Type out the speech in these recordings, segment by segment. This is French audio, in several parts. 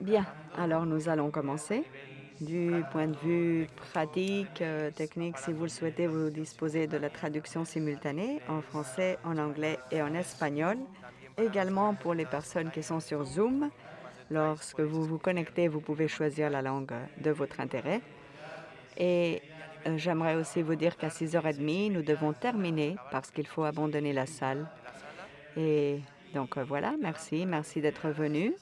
Bien, alors nous allons commencer. Du point de vue pratique, euh, technique, si vous le souhaitez, vous disposez de la traduction simultanée en français, en anglais et en espagnol. Également pour les personnes qui sont sur Zoom, lorsque vous vous connectez, vous pouvez choisir la langue de votre intérêt. Et euh, j'aimerais aussi vous dire qu'à 6h30, nous devons terminer parce qu'il faut abandonner la salle. Et donc euh, voilà, merci, merci d'être venu.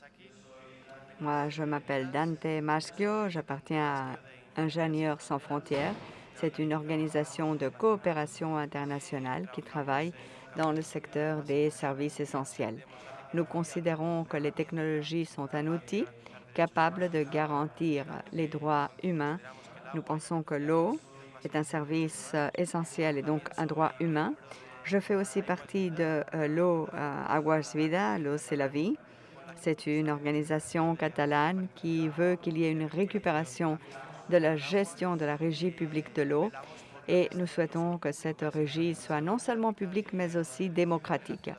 Moi, je m'appelle Dante Maschio, j'appartiens à Ingénieurs sans frontières. C'est une organisation de coopération internationale qui travaille dans le secteur des services essentiels. Nous considérons que les technologies sont un outil capable de garantir les droits humains. Nous pensons que l'eau est un service euh, essentiel et donc un droit humain. Je fais aussi partie de euh, l'eau euh, Aguas Vida, l'eau c'est la vie. C'est une organisation catalane qui veut qu'il y ait une récupération de la gestion de la régie publique de l'eau et nous souhaitons que cette régie soit non seulement publique mais aussi démocratique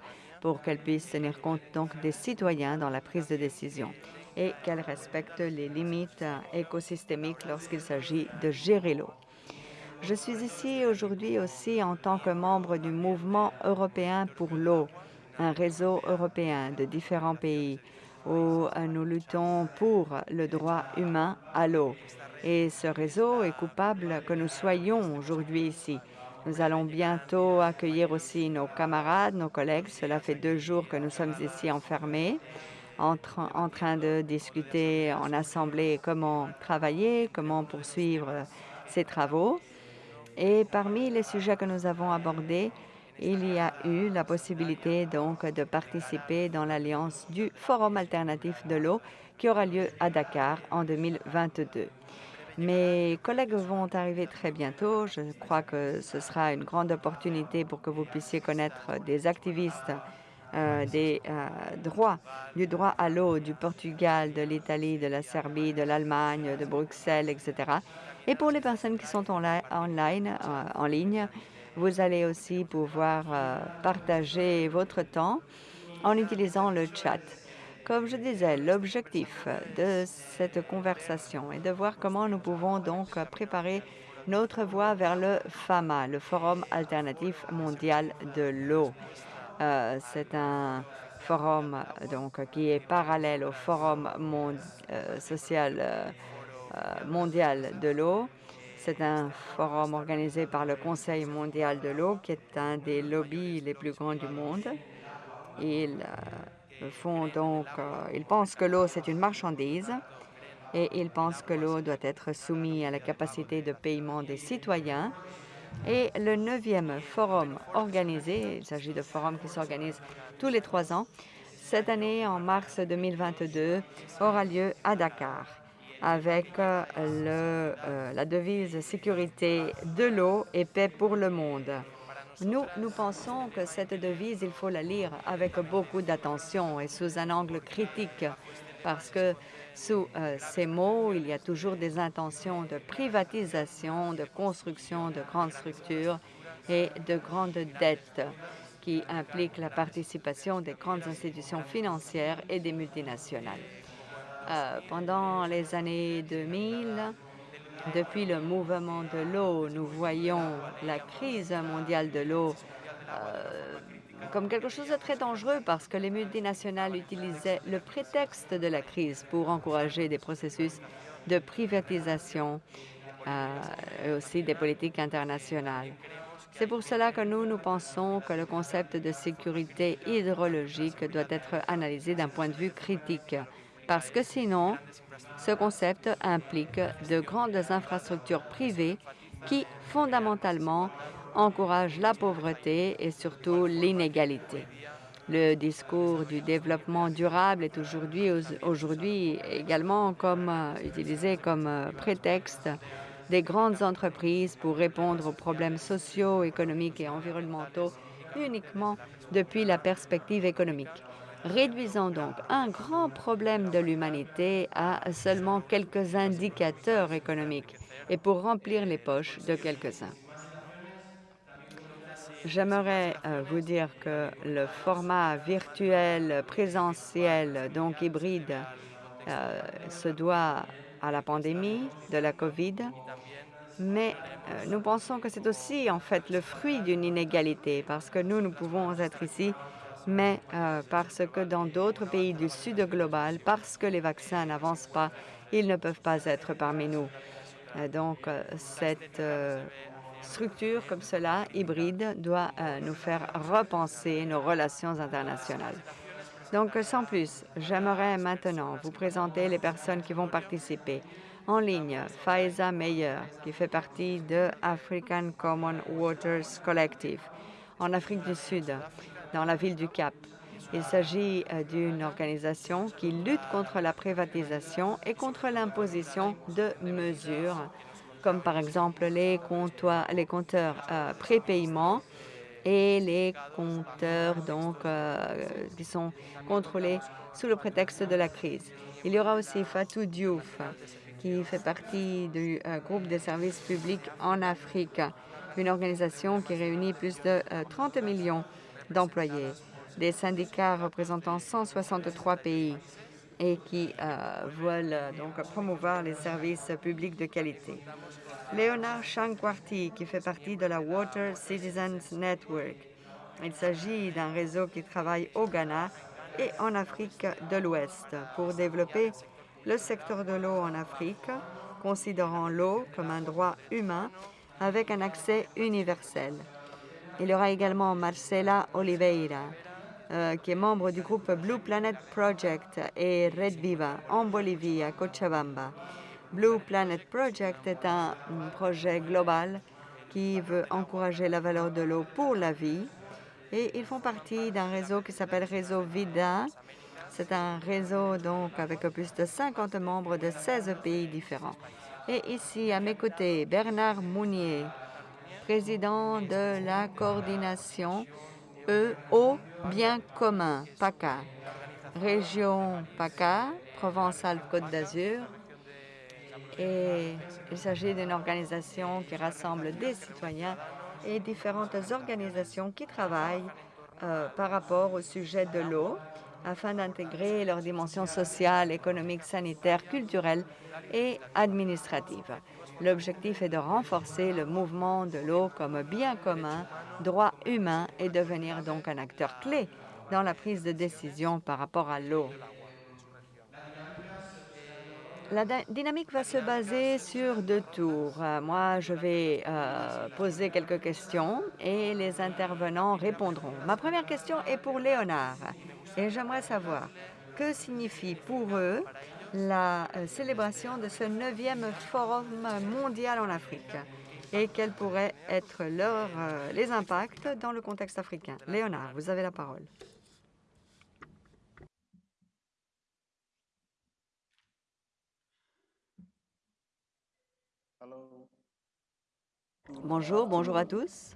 pour qu'elle puisse tenir compte donc des citoyens dans la prise de décision et qu'elle respecte les limites écosystémiques lorsqu'il s'agit de gérer l'eau. Je suis ici aujourd'hui aussi en tant que membre du mouvement européen pour l'eau, un réseau européen de différents pays où euh, nous luttons pour le droit humain à l'eau. Et ce réseau est coupable que nous soyons aujourd'hui ici. Nous allons bientôt accueillir aussi nos camarades, nos collègues. Cela fait deux jours que nous sommes ici enfermés, en, en train de discuter en assemblée comment travailler, comment poursuivre ces travaux. Et parmi les sujets que nous avons abordés, il y a eu la possibilité donc de participer dans l'alliance du Forum alternatif de l'eau qui aura lieu à Dakar en 2022. Mes collègues vont arriver très bientôt. Je crois que ce sera une grande opportunité pour que vous puissiez connaître des activistes euh, euh, du droit à l'eau du Portugal, de l'Italie, de la Serbie, de l'Allemagne, de Bruxelles, etc. Et pour les personnes qui sont en, online, euh, en ligne, vous allez aussi pouvoir euh, partager votre temps en utilisant le chat. Comme je disais, l'objectif de cette conversation est de voir comment nous pouvons donc préparer notre voie vers le FAMA, le Forum alternatif mondial de l'eau. Euh, c'est un forum donc qui est parallèle au Forum euh, social mondial de l'eau c'est un forum organisé par le Conseil mondial de l'eau, qui est un des lobbies les plus grands du monde. Ils euh, euh, ils pensent que l'eau c'est une marchandise et ils pensent que l'eau doit être soumise à la capacité de paiement des citoyens. Et le neuvième forum organisé, il s'agit de forums qui s'organisent tous les trois ans, cette année, en mars 2022, aura lieu à Dakar avec euh, euh, la devise sécurité de l'eau et paix pour le monde. Nous, nous pensons que cette devise, il faut la lire avec beaucoup d'attention et sous un angle critique, parce que sous euh, ces mots, il y a toujours des intentions de privatisation, de construction de grandes structures et de grandes dettes qui impliquent la participation des grandes institutions financières et des multinationales. Euh, pendant les années 2000, depuis le mouvement de l'eau, nous voyons la crise mondiale de l'eau euh, comme quelque chose de très dangereux parce que les multinationales utilisaient le prétexte de la crise pour encourager des processus de privatisation euh, et aussi des politiques internationales. C'est pour cela que nous, nous pensons que le concept de sécurité hydrologique doit être analysé d'un point de vue critique parce que sinon, ce concept implique de grandes infrastructures privées qui, fondamentalement, encouragent la pauvreté et surtout l'inégalité. Le discours du développement durable est aujourd'hui également comme, euh, utilisé comme euh, prétexte des grandes entreprises pour répondre aux problèmes sociaux, économiques et environnementaux uniquement depuis la perspective économique réduisant donc un grand problème de l'humanité à seulement quelques indicateurs économiques et pour remplir les poches de quelques-uns. J'aimerais euh, vous dire que le format virtuel, présentiel, donc hybride, euh, se doit à la pandémie de la COVID, mais euh, nous pensons que c'est aussi en fait le fruit d'une inégalité parce que nous, nous pouvons être ici, mais euh, parce que dans d'autres pays du sud global, parce que les vaccins n'avancent pas, ils ne peuvent pas être parmi nous. Euh, donc, cette structure comme cela, hybride, doit nous faire repenser nos relations internationales. Donc, sans plus, j'aimerais maintenant vous présenter les personnes qui vont participer. En ligne, Faiza Meyer, qui fait partie de African Common Waters Collective, en Afrique du Sud, dans la ville du Cap. Il s'agit euh, d'une organisation qui lutte contre la privatisation et contre l'imposition de mesures, comme par exemple les, compteurs euh, prépaiement et les compteurs donc, euh, qui sont contrôlés sous le prétexte de la crise. Il y aura aussi Fatou Diouf, qui fait partie du euh, groupe des services publics en Afrique, une organisation qui réunit plus de 30 euh, millions d'employés, des syndicats représentant 163 pays et qui veulent donc promouvoir les services publics de qualité. Léonard Chankwarty, qui fait partie de la Water Citizens Network. Il s'agit d'un réseau qui travaille au Ghana et en Afrique de l'Ouest pour développer le secteur de l'eau en Afrique, considérant l'eau comme un droit humain avec un accès universel. Il y aura également Marcela Oliveira, euh, qui est membre du groupe Blue Planet Project et Red Viva en Bolivie, à Cochabamba. Blue Planet Project est un projet global qui veut encourager la valeur de l'eau pour la vie et ils font partie d'un réseau qui s'appelle Réseau Vida. C'est un réseau donc avec plus de 50 membres de 16 pays différents. Et ici, à mes côtés, Bernard Mounier, président de la coordination E au bien commun, PACA, région PACA, Provence-Alpes-Côte d'Azur, et il s'agit d'une organisation qui rassemble des citoyens et différentes organisations qui travaillent euh, par rapport au sujet de l'eau afin d'intégrer leurs dimensions sociales, économiques, sanitaires, culturelles et administratives. L'objectif est de renforcer le mouvement de l'eau comme bien commun, droit humain et devenir donc un acteur clé dans la prise de décision par rapport à l'eau. La dynamique va se baser sur deux tours. Euh, moi, je vais euh, poser quelques questions et les intervenants répondront. Ma première question est pour Léonard et j'aimerais savoir que signifie pour eux la euh, célébration de ce neuvième Forum mondial en Afrique et quels pourraient être les impacts dans le contexte africain. Léonard, vous avez la parole. Bonjour, bonjour à tous.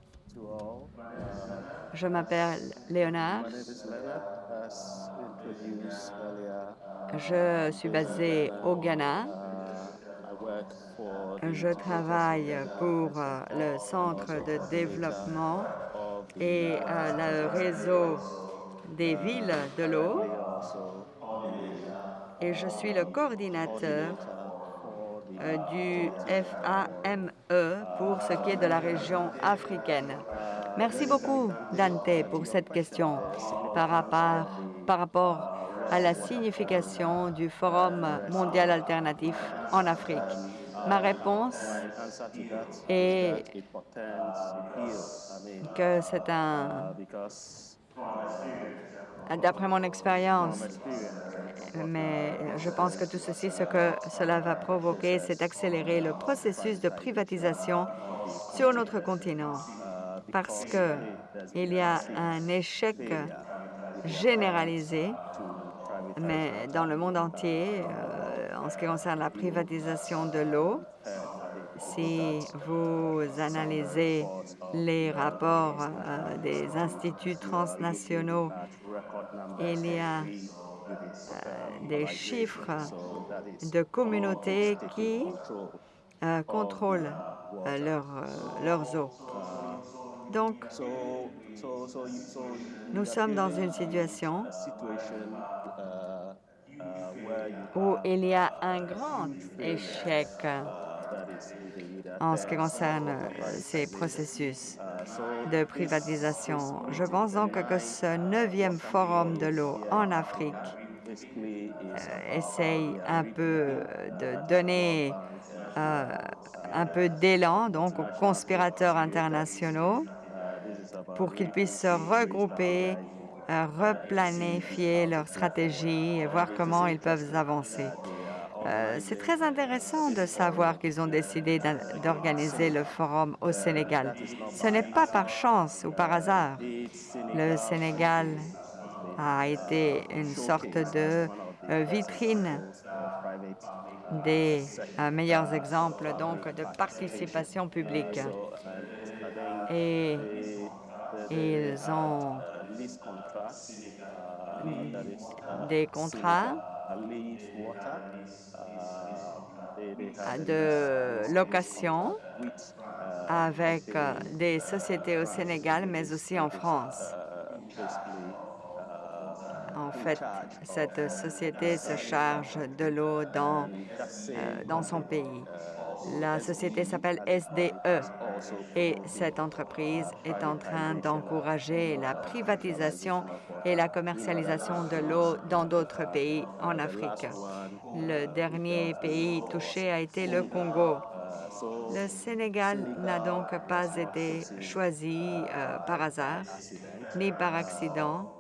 Je m'appelle Léonard. Je suis basé au Ghana. Je travaille pour euh, le Centre de développement et euh, le réseau des villes de l'eau. Et je suis le coordinateur du FAME pour ce qui est de la région africaine. Merci beaucoup, Dante, pour cette question par rapport, par rapport à la signification du Forum mondial alternatif en Afrique. Ma réponse est que c'est un... D'après mon expérience, mais je pense que tout ceci, ce que cela va provoquer, c'est accélérer le processus de privatisation sur notre continent. Parce qu'il y a un échec généralisé, mais dans le monde entier, euh, en ce qui concerne la privatisation de l'eau, si vous analysez les rapports euh, des instituts transnationaux, il y a euh, des chiffres de communautés qui euh, contrôlent leur, leurs eaux. Donc, nous sommes dans une situation où il y a un grand échec en ce qui concerne ces processus de privatisation. Je pense donc que ce neuvième forum de l'eau en Afrique essaye un peu de donner un peu d'élan aux conspirateurs internationaux pour qu'ils puissent se regrouper, replanifier leur stratégie et voir comment ils peuvent avancer. C'est très intéressant de savoir qu'ils ont décidé d'organiser le forum au Sénégal. Ce n'est pas par chance ou par hasard. Le Sénégal a été une sorte de vitrine des meilleurs exemples donc de participation publique. Et ils ont des contrats de location avec des sociétés au Sénégal, mais aussi en France. En fait, cette société se charge de l'eau dans son pays. La société s'appelle SDE et cette entreprise est en train d'encourager la privatisation et la commercialisation de l'eau dans d'autres pays en Afrique. Le dernier pays touché a été le Congo. Le Sénégal n'a donc pas été choisi par hasard ni par accident.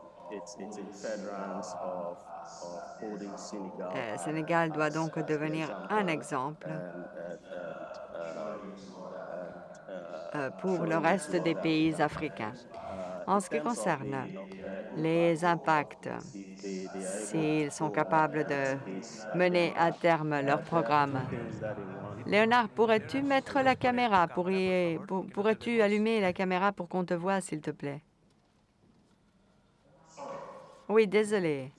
Le Sénégal doit donc devenir un exemple pour le reste des pays africains. En ce qui concerne les impacts, s'ils sont capables de mener à terme leur programme. Léonard, pourrais-tu mettre la caméra? Pourrais-tu allumer la caméra pour qu'on te voie, s'il te plaît? Oui, désolé.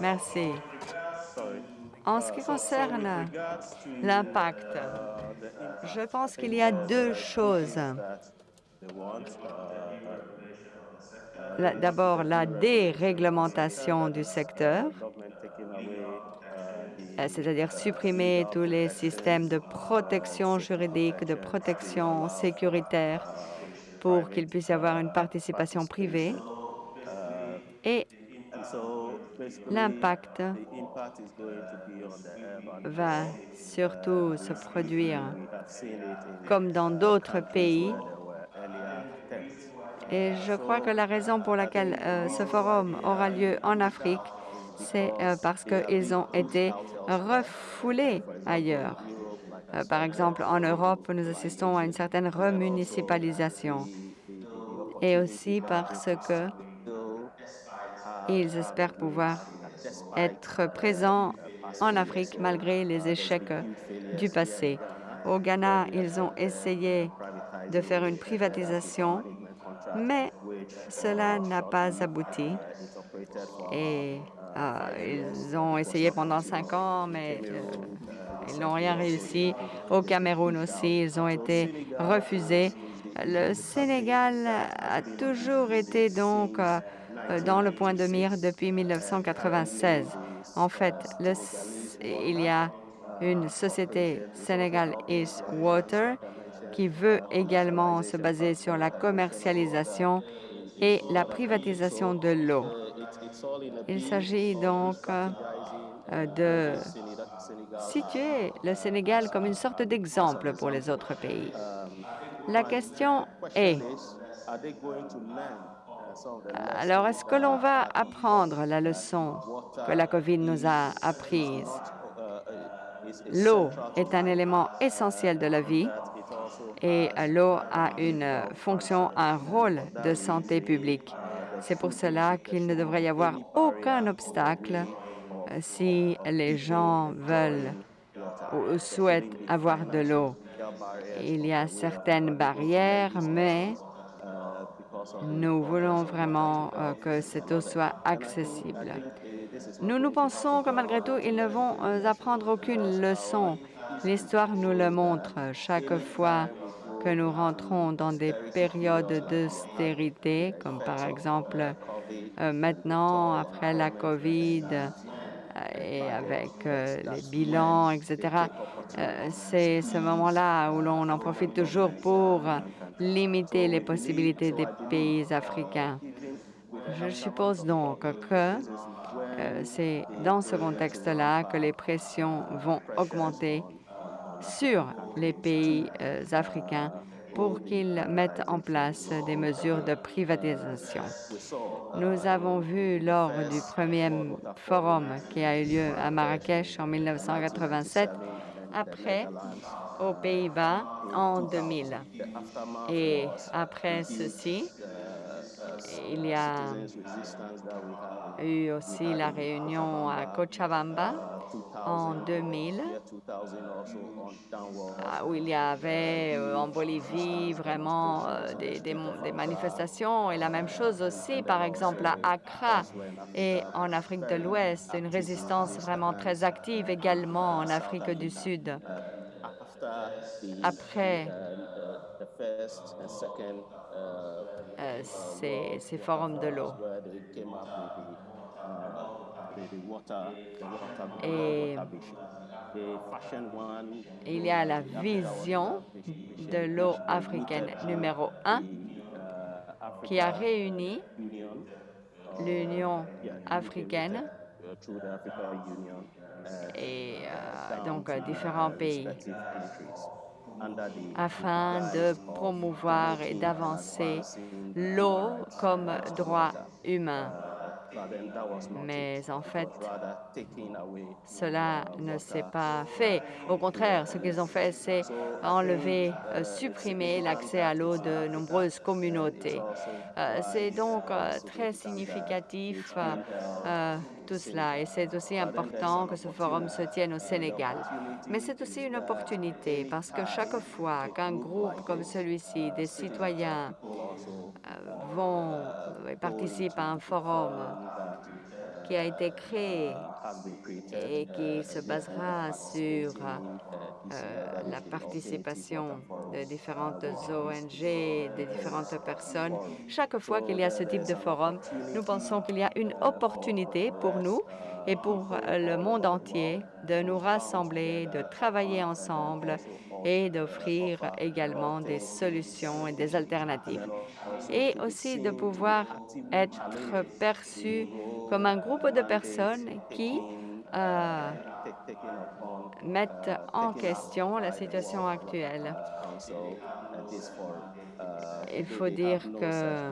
Merci. En ce qui concerne l'impact, je pense qu'il y a deux choses. D'abord, la déréglementation du secteur, c'est-à-dire supprimer tous les systèmes de protection juridique, de protection sécuritaire pour qu'il puisse y avoir une participation privée. Et l'impact va surtout se produire comme dans d'autres pays. Et je crois que la raison pour laquelle ce forum aura lieu en Afrique, c'est parce qu'ils ont été refoulés ailleurs. Par exemple, en Europe, nous assistons à une certaine remunicipalisation et aussi parce qu'ils espèrent pouvoir être présents en Afrique malgré les échecs du passé. Au Ghana, ils ont essayé de faire une privatisation, mais cela n'a pas abouti. Et ils ont essayé pendant cinq ans, mais ils n'ont rien réussi. Au Cameroun aussi, ils ont été refusés. Le Sénégal a toujours été donc dans le point de mire depuis 1996. En fait, il y a une société, Senegal East Water, qui veut également se baser sur la commercialisation et la privatisation de l'eau. Il s'agit donc de situer le Sénégal comme une sorte d'exemple pour les autres pays. La question est, alors est-ce que l'on va apprendre la leçon que la COVID nous a apprise? L'eau est un élément essentiel de la vie et l'eau a une fonction, un rôle de santé publique. C'est pour cela qu'il ne devrait y avoir aucun obstacle si les gens veulent ou souhaitent avoir de l'eau. Il y a certaines barrières, mais nous voulons vraiment que cette eau soit accessible. Nous pensons que malgré tout, ils ne vont apprendre aucune leçon. L'histoire nous le montre. Chaque fois que nous rentrons dans des périodes d'austérité, comme par exemple maintenant après la COVID et avec les bilans, etc. C'est ce moment-là où l'on en profite toujours pour limiter les possibilités des pays africains. Je suppose donc que c'est dans ce contexte-là que les pressions vont augmenter sur les pays africains pour qu'ils mettent en place des mesures de privatisation. Nous avons vu lors du premier forum qui a eu lieu à Marrakech en 1987, après aux Pays-Bas en 2000. Et après ceci, il y a eu aussi la réunion à Cochabamba en 2000, où il y avait en Bolivie vraiment des, des, des, manifestations. Et la même chose aussi, par exemple, à Accra et en Afrique de l'Ouest, une résistance vraiment très active également en Afrique du Sud. Après euh, ces, ces forums de l'eau. Et il y a la vision de l'eau africaine numéro un qui a réuni l'Union africaine et euh, donc différents pays afin de promouvoir et d'avancer l'eau comme droit humain. Mais en fait, cela ne s'est pas fait. Au contraire, ce qu'ils ont fait, c'est enlever, euh, supprimer l'accès à l'eau de nombreuses communautés. Euh, c'est donc euh, très significatif tout cela et c'est aussi important que ce forum se tienne au Sénégal. Mais c'est aussi une opportunité parce que chaque fois qu'un groupe comme celui-ci, des citoyens vont et participent à un forum qui a été créé et qui se basera sur euh, la participation de différentes ONG, de différentes personnes. Chaque fois qu'il y a ce type de forum, nous pensons qu'il y a une opportunité pour nous et pour le monde entier de nous rassembler, de travailler ensemble et d'offrir également des solutions et des alternatives. Et aussi de pouvoir être perçu comme un groupe de personnes qui euh, mettent en question la situation actuelle. Il faut dire que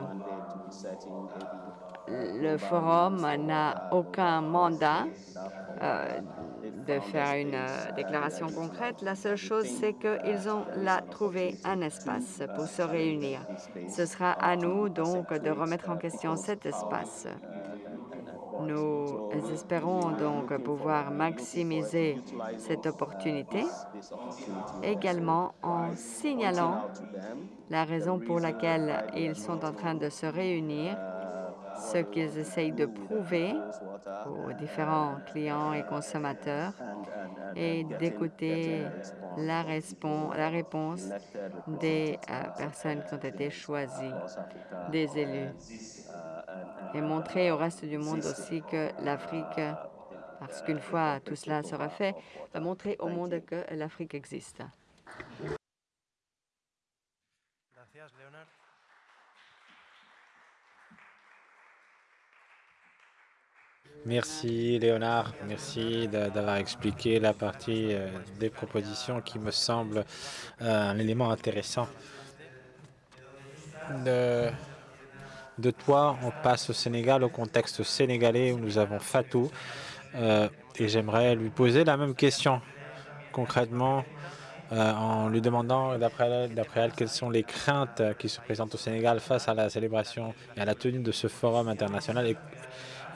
le forum n'a aucun mandat euh, de faire une euh, déclaration concrète. La seule chose, c'est qu'ils ont là trouvé un espace pour se réunir. Ce sera à nous donc de remettre en question cet espace. Nous espérons donc pouvoir maximiser cette opportunité, également en signalant la raison pour laquelle ils sont en train de se réunir, ce qu'ils essayent de prouver aux différents clients et consommateurs et d'écouter la, la, réponse des euh, personnes qui ont été choisies, des élus et montrer au reste du monde aussi que l'Afrique, parce qu'une fois tout cela sera fait, va montrer au monde que l'Afrique existe. Merci Léonard, merci d'avoir expliqué la partie euh, des propositions qui me semble euh, un élément intéressant. De toi, on passe au Sénégal, au contexte sénégalais où nous avons Fatou. Euh, et j'aimerais lui poser la même question concrètement en lui demandant d'après elle, quelles sont les craintes qui se présentent au Sénégal face à la célébration et à la tenue de ce forum international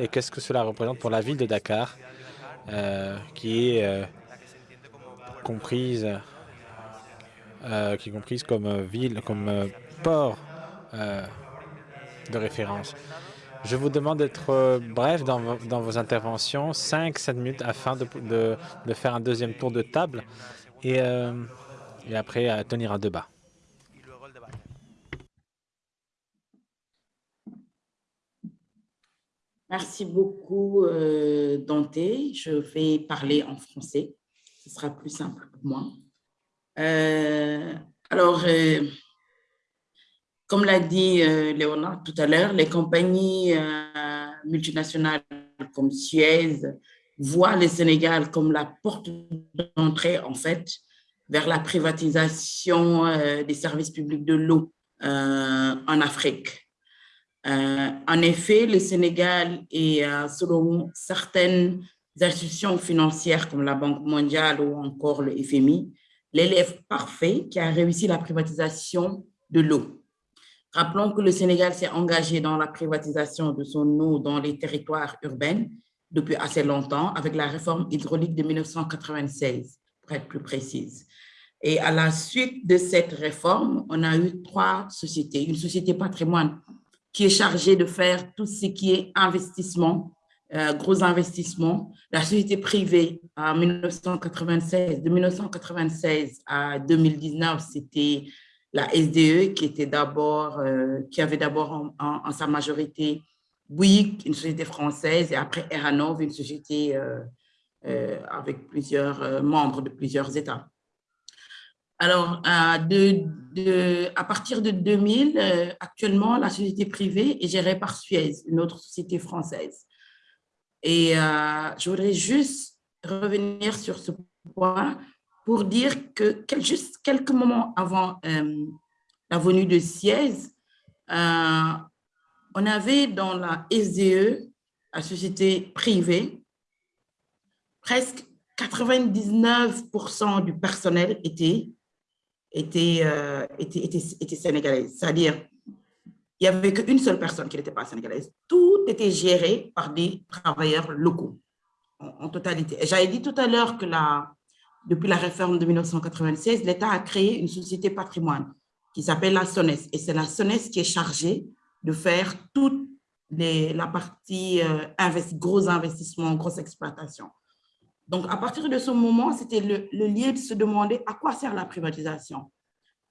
et qu'est-ce que cela représente pour la ville de Dakar euh, qui est euh, comprise euh, qui est comprise comme ville, comme port de référence. Je vous demande d'être bref dans, vos interventions, 5-7 minutes, afin de, faire un deuxième tour de table et, après tenir un débat. Merci beaucoup, euh, Dante. Je vais parler en français. Ce sera plus simple pour moi. Euh, alors, euh, comme l'a dit Léonard tout à l'heure, les compagnies multinationales comme Suez voient le Sénégal comme la porte d'entrée, en fait, vers la privatisation des services publics de l'eau en Afrique. Euh, en effet, le Sénégal est, euh, selon certaines institutions financières comme la Banque mondiale ou encore le FMI, l'élève parfait qui a réussi la privatisation de l'eau. Rappelons que le Sénégal s'est engagé dans la privatisation de son eau dans les territoires urbains depuis assez longtemps avec la réforme hydraulique de 1996, pour être plus précise. Et à la suite de cette réforme, on a eu trois sociétés. Une société patrimoine qui est chargé de faire tout ce qui est investissement, euh, gros investissement. La société privée en 1996, de 1996 à 2019, c'était la SDE qui était euh, qui avait d'abord en, sa majorité Bouygues, une société française, et après Eranov, une société euh, avec plusieurs membres de plusieurs États. Alors, à, partir de 2000, euh, actuellement, la société privée est gérée par Suez, une autre société française. Et euh, je voudrais juste revenir sur ce point pour dire que juste quelques moments avant euh, la venue de Suez, on avait dans la SDE, la société privée, presque 99% du personnel était était, euh, était, était, était, sénégalaise. C'est-à-dire, il n'y avait qu'une seule personne qui n'était pas sénégalaise. Tout était géré par des travailleurs locaux, en, totalité. J'avais dit tout à l'heure que la, depuis la réforme de 1996, l'État a créé une société patrimoine qui s'appelle la SONES. Et c'est la SONES qui est chargée de faire toute la partie euh, gros investissements, grosse exploitation. Donc, à partir de ce moment, c'était le, lieu de se demander à quoi sert la privatisation.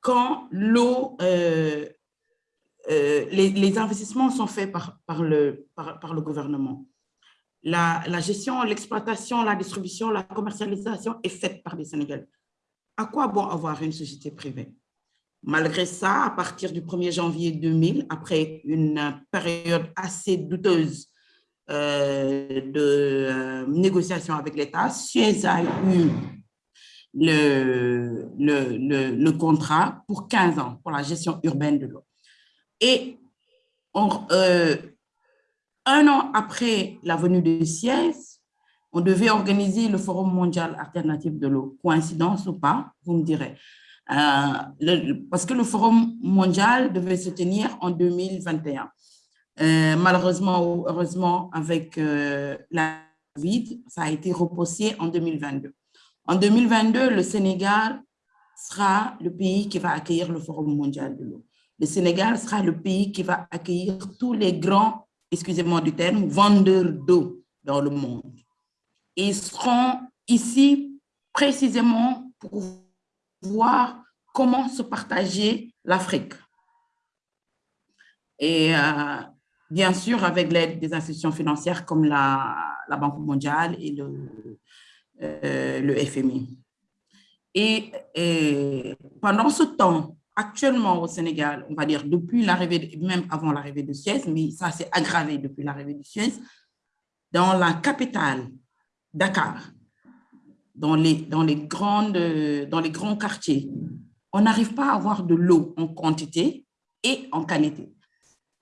Quand l'eau, euh, euh, les, investissements sont faits par, le, par, le gouvernement. La, la gestion, l'exploitation, la distribution, la commercialisation est faite par les Sénégalais. À quoi bon avoir une société privée? Malgré ça, à partir du 1er janvier 2000, après une période assez douteuse de euh, négociation avec l'État, Suez a eu le, le, le, contrat pour 15 ans pour la gestion urbaine de l'eau. Et euh, un an après la venue de Suez, on devait organiser le Forum mondial alternatif de l'eau. Coïncidence ou pas, vous me direz. parce que le Forum mondial devait se tenir en 2021. Euh, malheureusement ou heureusement, avec euh, la COVID, ça a été repoussé en 2022. En 2022, le Sénégal sera le pays qui va accueillir le Forum mondial de l'eau. Le Sénégal sera le pays qui va accueillir tous les grands, excusez-moi du terme, vendeurs d'eau dans le monde. Ils seront ici précisément pour voir comment se partager l'Afrique. Et euh, bien sûr avec l'aide des institutions financières comme la, Banque mondiale et le, euh, FMI. Et, pendant ce temps, actuellement au Sénégal, on va dire depuis l'arrivée, même avant l'arrivée de Suez, mais ça s'est aggravé depuis l'arrivée de Suez, dans la capitale, Dakar, dans les, dans les, grandes, dans les grands quartiers, on n'arrive pas à avoir de l'eau en quantité et en qualité.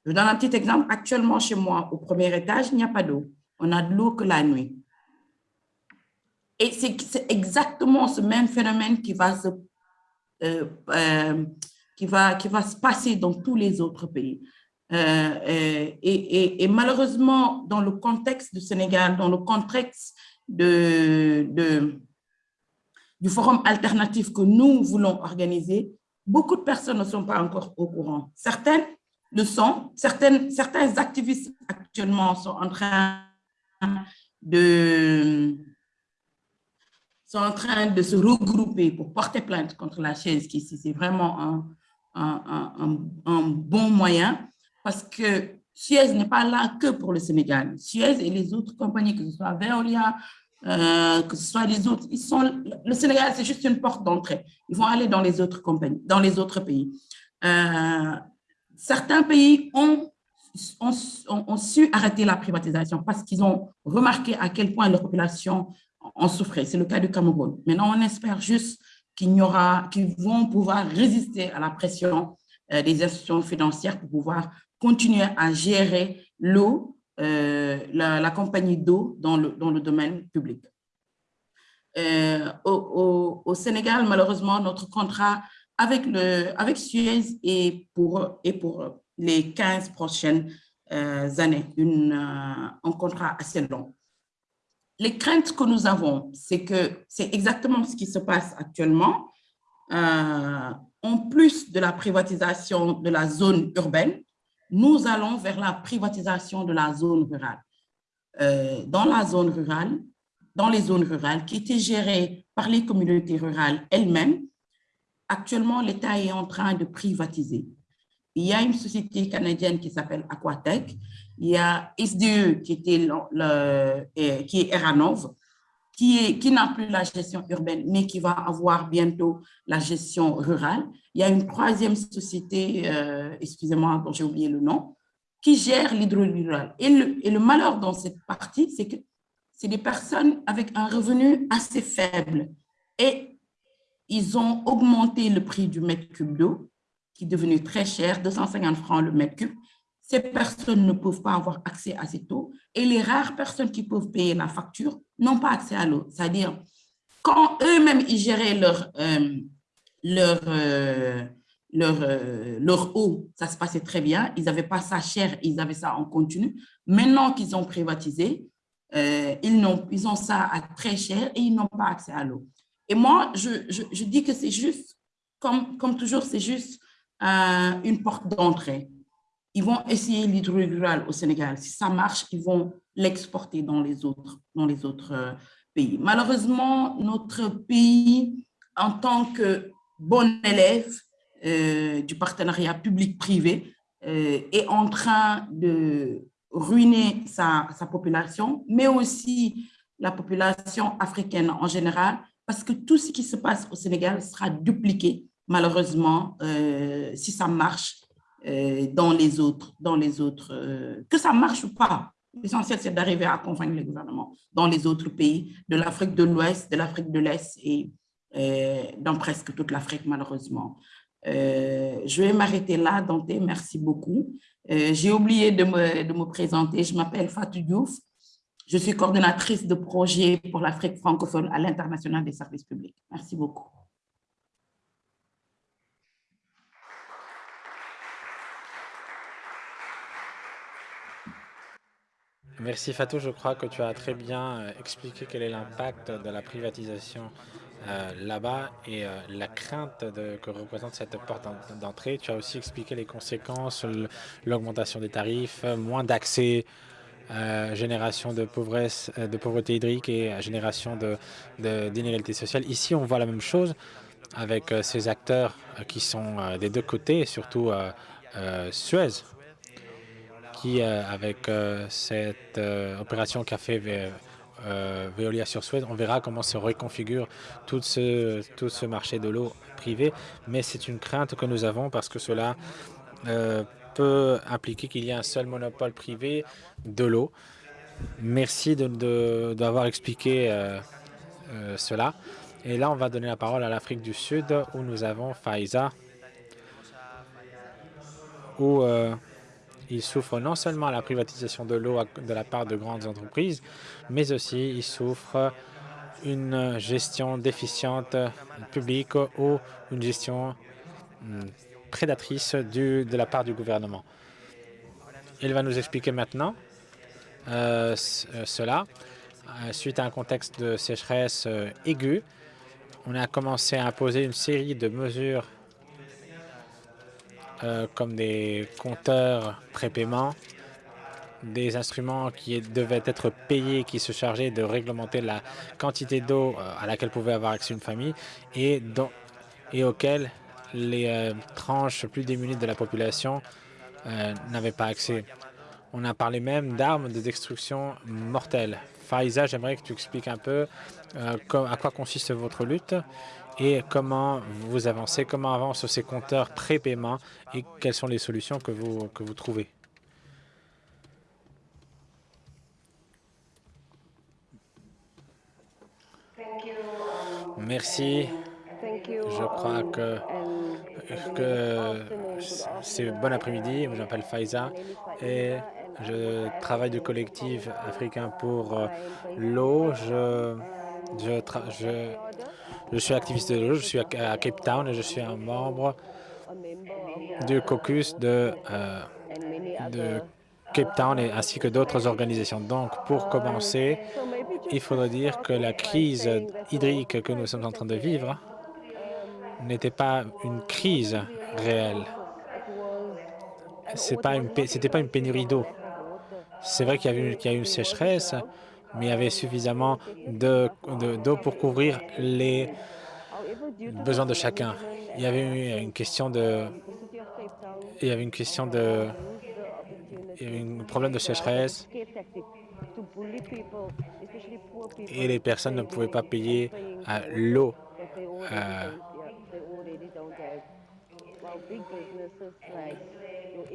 Je donne un petit exemple. Actuellement, chez moi, au premier étage, il n'y a pas d'eau. On a de l'eau que la nuit. Et c'est exactement ce même phénomène qui va, se, euh, euh, qui, va, qui va se passer dans tous les autres pays. Euh, et, malheureusement, dans le contexte du Sénégal, dans le contexte du forum alternatif que nous voulons organiser, beaucoup de personnes ne sont pas encore au courant. Certaines le sont. Certaines, certains activistes actuellement sont en train de sont en train de se regrouper pour porter plainte contre la chaise, qui c'est vraiment un, un, un, bon moyen, parce que Suez n'est pas là que pour le Sénégal. Suez et les autres compagnies, que ce soit Veolia, euh, que ce soit les autres, ils sont, le Sénégal, c'est juste une porte d'entrée. Ils vont aller dans les autres compagnies, dans les autres pays. Euh, certains pays ont, su arrêter la privatisation parce qu'ils ont remarqué à quel point leur population en souffrait. C'est le cas du Cameroun. Maintenant, on espère juste qu'ils vont pouvoir résister à la pression euh, des institutions financières pour pouvoir continuer à gérer l'eau, euh, la, compagnie d'eau dans le, domaine public. Euh, au, au, Sénégal, malheureusement, notre contrat avec, le, avec Suez est pour, est pour les 15 prochaines euh, années, euh, un contrat assez long. Les craintes que nous avons, c'est que c'est exactement ce qui se passe actuellement. Euh, en plus de la privatisation de la zone urbaine, nous allons vers la privatisation de la zone rurale. Dans la zone rurale, dans les zones rurales qui étaient gérées par les communautés rurales elles-mêmes, actuellement, l'État est en train de privatiser. Il y a une société canadienne qui s'appelle Aquatech, il y a SDE qui, est Eranov, qui, n'a plus la gestion urbaine, mais qui va avoir bientôt la gestion rurale. Il y a une troisième société, euh, excusez-moi, dont j'ai oublié le nom, qui gère l'hydro-rural. Et le, et le malheur dans cette partie, c'est que c'est des personnes avec un revenu assez faible. Et ils ont augmenté le prix du mètre cube d'eau, qui est devenu très cher, 250 francs le mètre cube. Ces personnes ne peuvent pas avoir accès à cette eau et les rares personnes qui peuvent payer la facture n'ont pas accès à l'eau. C'est-à-dire, quand eux-mêmes, ils géraient leur, euh, leur, euh, leur, euh, leur eau, ça se passait très bien. Ils n'avaient pas ça cher, ils avaient ça en continu. Maintenant qu'ils ont privatisé, ils, ont, ils ont ça à très cher et ils n'ont pas accès à l'eau. Et moi, je, je, dis que c'est juste, comme, comme toujours, c'est juste euh, une porte d'entrée ils vont essayer l'hydro-rural au Sénégal. Si ça marche, ils vont l'exporter dans les autres, dans les autres euh, pays. Malheureusement, notre pays, en tant que bon élève euh, du partenariat public-privé, est en train de ruiner sa, sa, population, mais aussi la population africaine en général, parce que tout ce qui se passe au Sénégal sera dupliqué, malheureusement, euh, si ça marche euh, dans les autres, dans les autres euh, que ça marche ou pas. L'essentiel, c'est d'arriver à accompagner le gouvernement dans les autres pays de l'Afrique de l'Ouest, de l'Afrique de l'Est et dans presque toute l'Afrique, malheureusement. Je vais m'arrêter là, Dante, merci beaucoup. J'ai oublié de me, de me présenter, je m'appelle Fatou Diouf, je suis coordonnatrice de projet pour l'Afrique francophone à l'international des services publics. Merci beaucoup. Merci Fatou, je crois que tu as très bien euh, expliqué quel est l'impact de la privatisation euh, là-bas et euh, la crainte que représente cette porte d'entrée. Tu as aussi expliqué les conséquences, l'augmentation des tarifs, moins d'accès, euh, génération de, pauvresse, de pauvreté hydrique et génération d'inégalité de, sociale. Ici, on voit la même chose avec ces acteurs qui sont des deux côtés, surtout Suez, qui, euh, avec euh, cette euh, opération qu'a fait Veolia sur Suez, on verra comment se reconfigure tout ce, tout ce marché de l'eau privé. Mais c'est une crainte que nous avons parce que cela peut impliquer qu'il y ait un seul monopole privé de l'eau. Merci d'avoir de, expliqué euh, euh, cela. Et là, on va donner la parole à l'Afrique du Sud, où nous avons Faiza, où euh, il souffre non seulement la privatisation de l'eau de la part de grandes entreprises, mais aussi il souffre une gestion déficiente publique ou une gestion hmm, prédatrice de la part du gouvernement. Il va nous expliquer maintenant euh, cela. Euh, suite à un contexte de sécheresse euh, aiguë, on a commencé à imposer une série de mesures comme des compteurs prépaiement, des instruments qui devaient être payés, qui se chargeaient de réglementer la quantité d'eau à laquelle pouvait avoir accès une famille et, dont, et auxquels les euh, tranches plus démunies de la population euh, n'avaient pas accès. On a parlé même d'armes de destruction mortelle. Faiza, j'aimerais que tu expliques un peu euh, à quoi consiste votre lutte et comment vous avancez, comment avancent ces compteurs pré-paiement et quelles sont les solutions que vous, que vous trouvez. Merci. Je crois que, que c'est bon après-midi? Je m'appelle Faiza et je travaille du collectif africain pour euh, l'eau. Je, je, je, je, suis activiste de l'eau. Je suis à, Cape Town et je suis un membre du caucus de, euh, de Cape Town et, ainsi que d'autres organisations. Donc, pour commencer, il faudrait dire que la crise hydrique que nous sommes en train de vivre n'était pas une crise réelle. Ce n'était pas une pénurie d'eau. C'est vrai qu'il y, a eu une sécheresse, mais il y avait suffisamment d'eau de, pour couvrir les besoins de chacun. Il y avait une question de... Il y avait une question de... Il y avait un problème de sécheresse et les personnes ne pouvaient pas payer l'eau. Euh,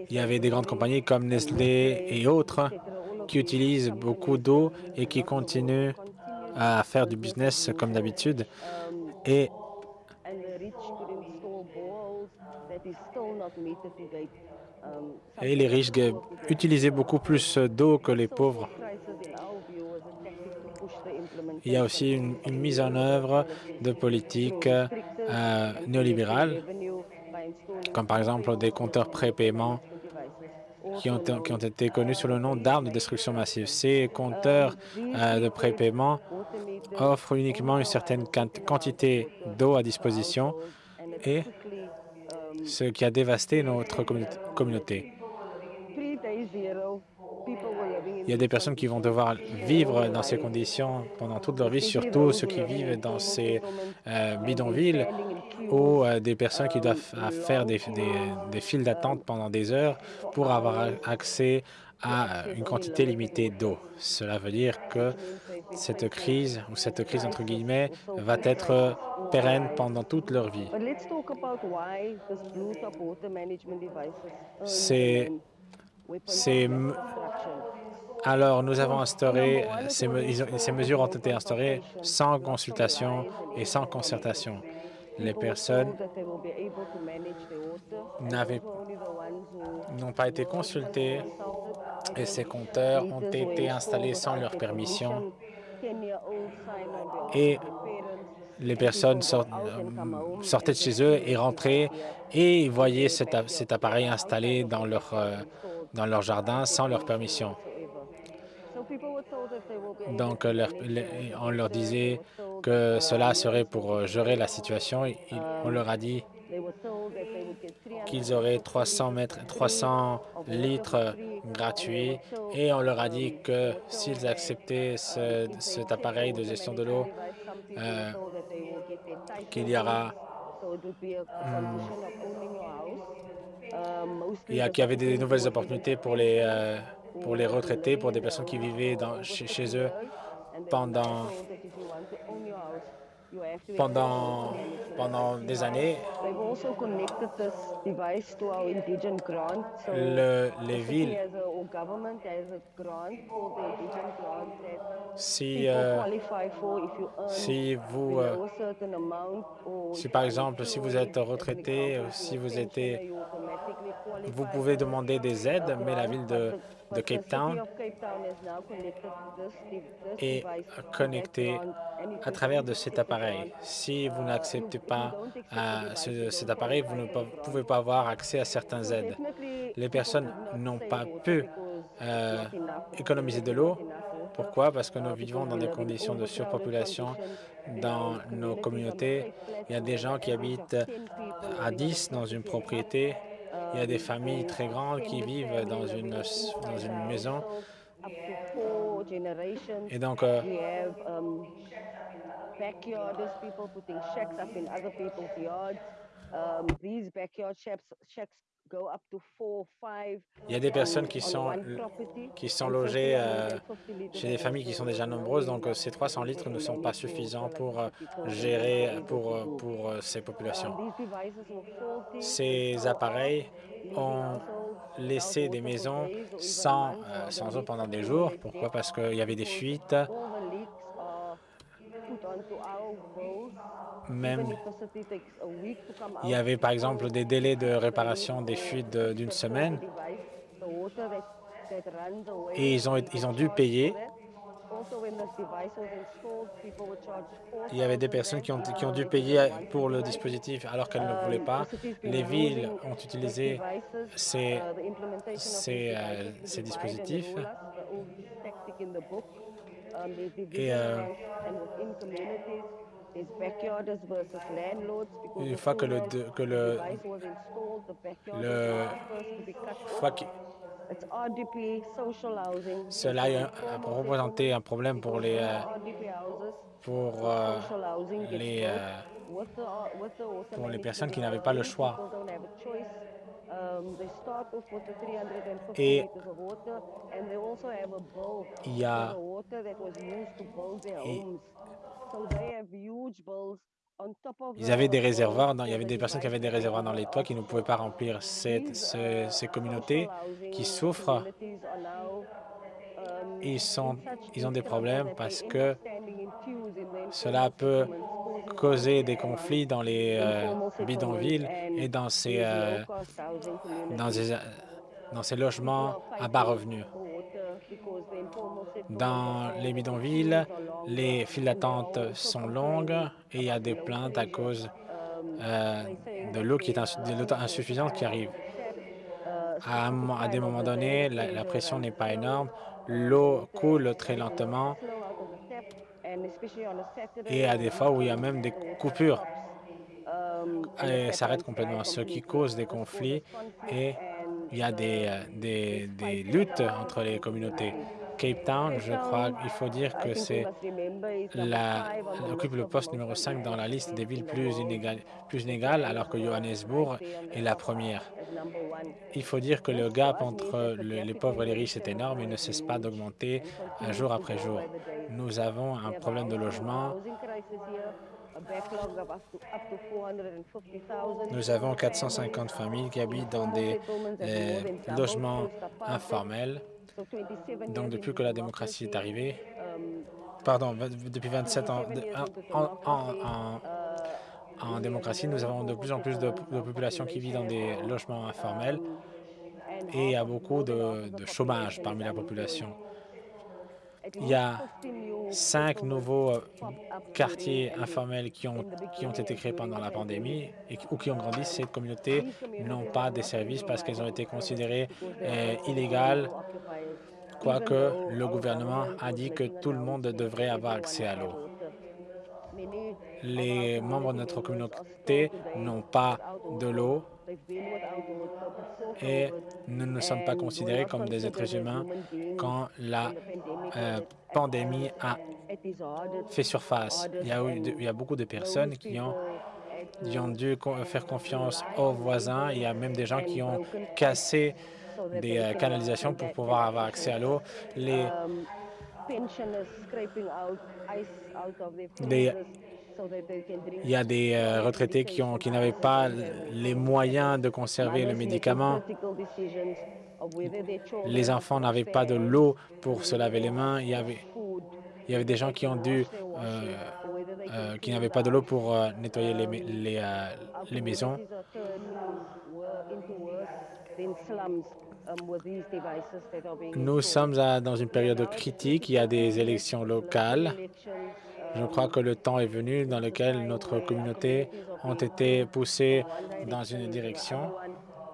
il y avait des grandes compagnies comme Nestlé et autres qui utilisent beaucoup d'eau et qui continuent à faire du business comme d'habitude. Et les riches utilisaient beaucoup plus d'eau que les pauvres. Il y a aussi une, mise en œuvre de politiques euh, néolibérales comme par exemple des compteurs pré-paiement qui ont, qui ont, été connus sous le nom d'armes de destruction massive. Ces compteurs euh, de pré-paiement offrent uniquement une certaine quantité d'eau à disposition et ce qui a dévasté notre communauté. Il y a des personnes qui vont devoir vivre dans ces conditions pendant toute leur vie, surtout ceux qui vivent dans ces euh, bidonvilles ou euh, des personnes qui doivent faire des, des, files d'attente pendant des heures pour avoir accès à une quantité limitée d'eau. Cela veut dire que cette crise, ou cette crise entre guillemets, va être pérenne pendant toute leur vie. C'est alors, nous avons instauré, ces, ces, mesures ont été instaurées sans consultation et sans concertation. Les personnes n'ont pas été consultées et ces compteurs ont été installés sans leur permission. et les personnes euh, sortaient de chez eux et rentraient et voyaient cet, appareil installé dans leur, euh, dans leur jardin sans leur permission. Donc, on leur disait que cela serait pour gérer la situation. on leur a dit qu'ils auraient 300, mètres, 300 litres gratuits et on leur a dit que s'ils acceptaient cet appareil de gestion de l'eau, euh, qu'il y aura il y, avait des nouvelles opportunités pour les, euh, pour les retraités, pour des personnes qui vivaient chez, eux pendant, pendant, pendant des années. Le, les villes, si, euh, si vous, euh, si par exemple, si vous êtes retraité, si vous êtes, vous pouvez demander des aides, mais la ville de, de Cape Town est connectée à travers de cet appareil. Si vous n'acceptez pas euh, cet appareil, vous ne pouvez pas avoir accès à certaines aides. Les personnes n'ont pas pu euh, économiser de l'eau. Pourquoi? Parce que nous vivons dans des conditions de surpopulation dans nos communautés. Il y a des gens qui habitent à 10 dans une propriété. Il y a des familles très grandes qui vivent dans une, dans une maison. Et donc, euh, Il y a des personnes qui sont, qui sont logées euh, chez des familles qui sont déjà nombreuses, donc euh, ces 300 litres ne sont pas suffisants pour euh, gérer pour, pour ces populations. Ces appareils ont laissé des maisons sans, sans eau pendant des jours. Pourquoi? Parce qu'il y avait des fuites. Même, il y avait par exemple des délais de réparation des fuites d'une semaine. et ils ont, ils ont dû payer. Il y avait des personnes qui ont, qui ont dû payer pour le dispositif alors qu'elles ne voulaient pas. Les villes ont utilisé ces, ces, euh, ces dispositifs. et euh, une fois que le, que le, le fois que, cela a représenté un problème pour les pour euh, les pour les personnes qui n'avaient pas le choix. Et il y a ils avaient des réservoirs, il y avait des personnes qui avaient des réservoirs dans les toits qui ne pouvaient pas remplir cette, ces communautés qui souffrent. Ils, sont, ils ont des problèmes parce que cela peut causer des conflits dans les euh, bidonvilles et dans ces, euh, dans, dans ces logements à bas revenus. Dans les bidonvilles, les files d'attente sont longues et il y a des plaintes à cause euh, de l'eau qui est insuffisante qui arrive. À, des moments donnés, la, pression n'est pas énorme, l'eau coule très lentement et à des fois où il y a même des coupures et s'arrête complètement, ce qui cause des conflits et il y a des, euh, des, des luttes entre les communautés. Cape Town, je crois qu'il faut dire que c'est occupe le poste numéro 5 dans la liste des villes plus inégales, plus inégales alors que Johannesburg est la première. Il faut dire que le gap entre les pauvres et les riches est énorme et ne cesse pas d'augmenter jour après jour. Nous avons un problème de logement nous avons 450 familles qui habitent dans des euh, logements informels. Donc, depuis que la démocratie est arrivée, pardon, depuis 27 ans, en, en, démocratie, nous avons de plus en plus de, populations qui vivent dans des logements informels et il y a beaucoup de chômage parmi la population. Il y a cinq nouveaux euh, quartiers informels qui ont, qui ont été créés pendant la pandémie et, ou qui ont grandi. Ces communautés n'ont pas de services parce qu'elles ont été considérées euh, illégales, quoique le gouvernement a dit que tout le monde devrait avoir accès à l'eau. Les membres de notre communauté n'ont pas de l'eau et nous ne sommes pas considérés comme des êtres humains quand la euh, pandémie a fait surface. Il y a, il y a beaucoup de personnes qui ont, ont dû faire confiance aux voisins. Il y a même des gens qui ont cassé des euh, canalisations pour pouvoir avoir accès à l'eau. Les, il y a des euh, retraités qui, n'avaient pas les moyens de conserver le médicament. Les enfants n'avaient pas de l'eau pour se laver les mains. Il y avait, des gens qui ont dû, euh, euh, n'avaient pas de l'eau pour nettoyer les maisons. Nous sommes dans une période critique. Il y a des élections locales. Je crois que le temps est venu dans lequel notre communauté ont été poussées dans une direction.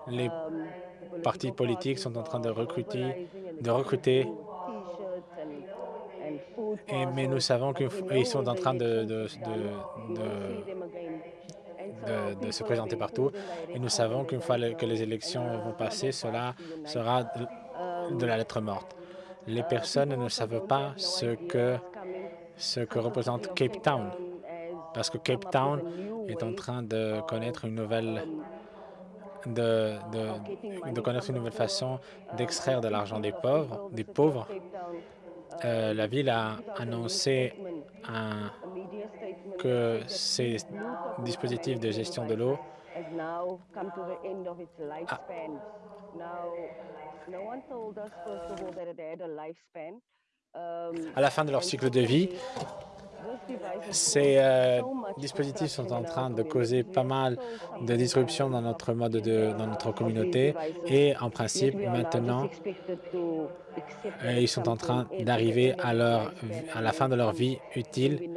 Les partis politiques sont en train de recruter, de recruter mais nous savons qu'ils sont en train de, se présenter partout. Et nous savons qu'une fois que les élections vont passer, cela sera de la lettre morte. Les personnes ne savent pas ce que ce que représente Cape Town, parce que Cape Town est en train de connaître une nouvelle de, connaître une nouvelle façon d'extraire de l'argent des pauvres. Des pauvres. Euh, la ville a annoncé que ces dispositifs de gestion de l'eau à la fin de leur cycle de vie, ces euh, dispositifs sont en train de causer pas mal de disruptions dans notre mode de, dans notre communauté et en principe maintenant euh, ils sont en train d'arriver à leur à la fin de leur vie utile.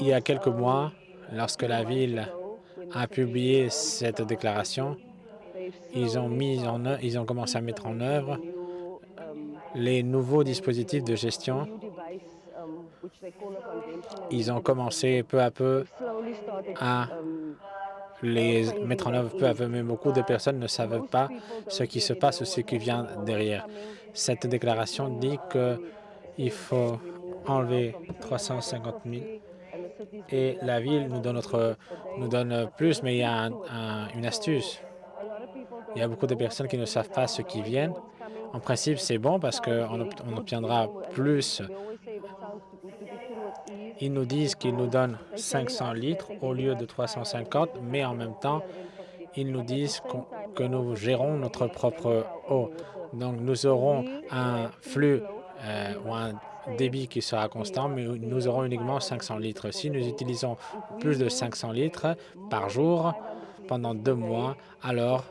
Il y a quelques mois, lorsque la ville a publié cette déclaration, ils ont mis en ils ont commencé à mettre en œuvre les nouveaux dispositifs de gestion, ils ont commencé peu à peu à les mettre en œuvre peu à peu, mais beaucoup de personnes ne savent pas ce qui se passe ou ce qui vient derrière. Cette déclaration dit qu'il faut enlever 350 000 et la ville nous donne, notre, nous donne plus, mais il y a une astuce. Il y a beaucoup de personnes qui ne savent pas ce qui vient en principe, c'est bon parce qu'on obtiendra plus. Ils nous disent qu'ils nous donnent 500 litres au lieu de 350, mais en même temps, ils nous disent que nous gérons notre propre eau. Donc, nous aurons un flux euh, ou un débit qui sera constant, mais nous aurons uniquement 500 litres. Si nous utilisons plus de 500 litres par jour pendant deux mois, alors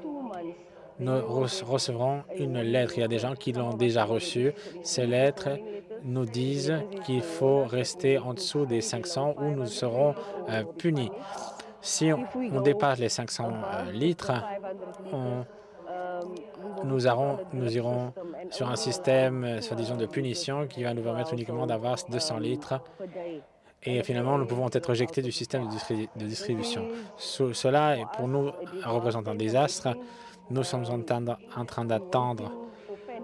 nous recevrons une lettre. Il y a des gens qui l'ont déjà reçue. Ces lettres nous disent qu'il faut rester en dessous des 500 ou nous serons euh, punis. Si on, dépasse les 500 euh, litres, nous, irons sur un système, euh, soi-disant, de punition qui va nous permettre uniquement d'avoir 200 litres et finalement, nous pouvons être rejetés du système de, distribution. cela, pour nous, représente un désastre. Nous sommes en train d'attendre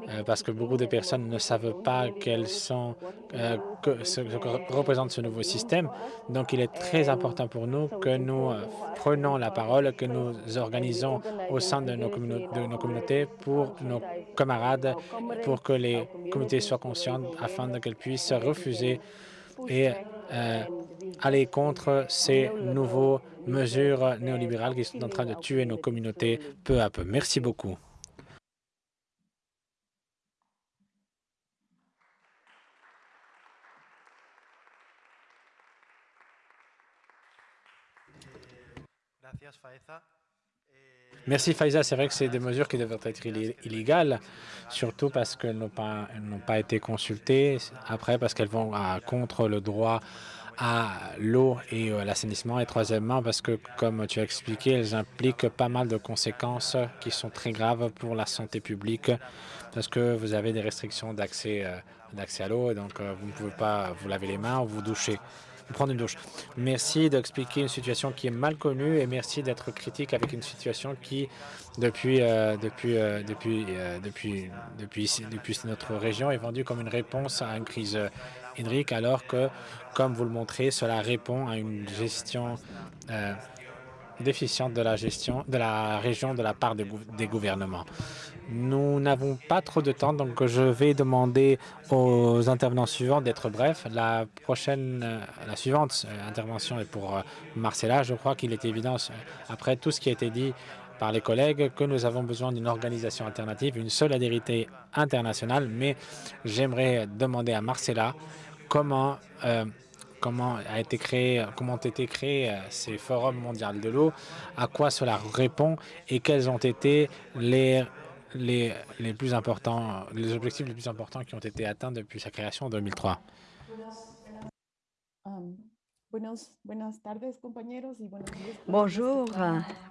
euh, parce que beaucoup de personnes ne savent pas quels sont, euh, que, ce que représente ce nouveau système. Donc, il est très important pour nous que nous euh, prenons la parole, que nous organisons au sein de nos, de nos communautés pour nos camarades, pour que les communautés soient conscientes afin qu'elles puissent refuser et aller contre ces nouveaux mesures néolibérales qui sont en train de tuer nos communautés peu à peu. Merci beaucoup. Merci Faiza. C'est vrai que c'est des mesures qui devraient être illégales, surtout parce qu'elles n'ont pas, été consultées, après parce qu'elles vont à, contre le droit à l'eau et à l'assainissement. Et troisièmement, parce que, comme tu as expliqué, elles impliquent pas mal de conséquences qui sont très graves pour la santé publique, parce que vous avez des restrictions d'accès euh, à l'eau, et donc euh, vous ne pouvez pas vous laver les mains ou vous doucher prendre une douche. Merci d'expliquer une situation qui est mal connue et merci d'être critique avec une situation qui, depuis, euh, depuis, depuis, depuis, depuis, depuis notre région, est vendue comme une réponse à une crise hydrique, alors que comme vous le montrez, cela répond à une gestion euh, déficiente de la gestion de la région de la part des, gouvernements. Nous n'avons pas trop de temps, donc je vais demander aux intervenants suivants d'être brefs. La prochaine, euh, la suivante euh, intervention est pour Marcella. Je crois qu'il est évident, après tout ce qui a été dit par les collègues, que nous avons besoin d'une organisation alternative, une solidarité internationale, mais j'aimerais demander à Marcella comment comment a été créé, comment ont été créés euh, ces forums mondiaux de l'eau, à quoi cela répond et quels ont été les, les, les plus importants, les objectifs les plus importants qui ont été atteints depuis sa création en 2003. Bonjour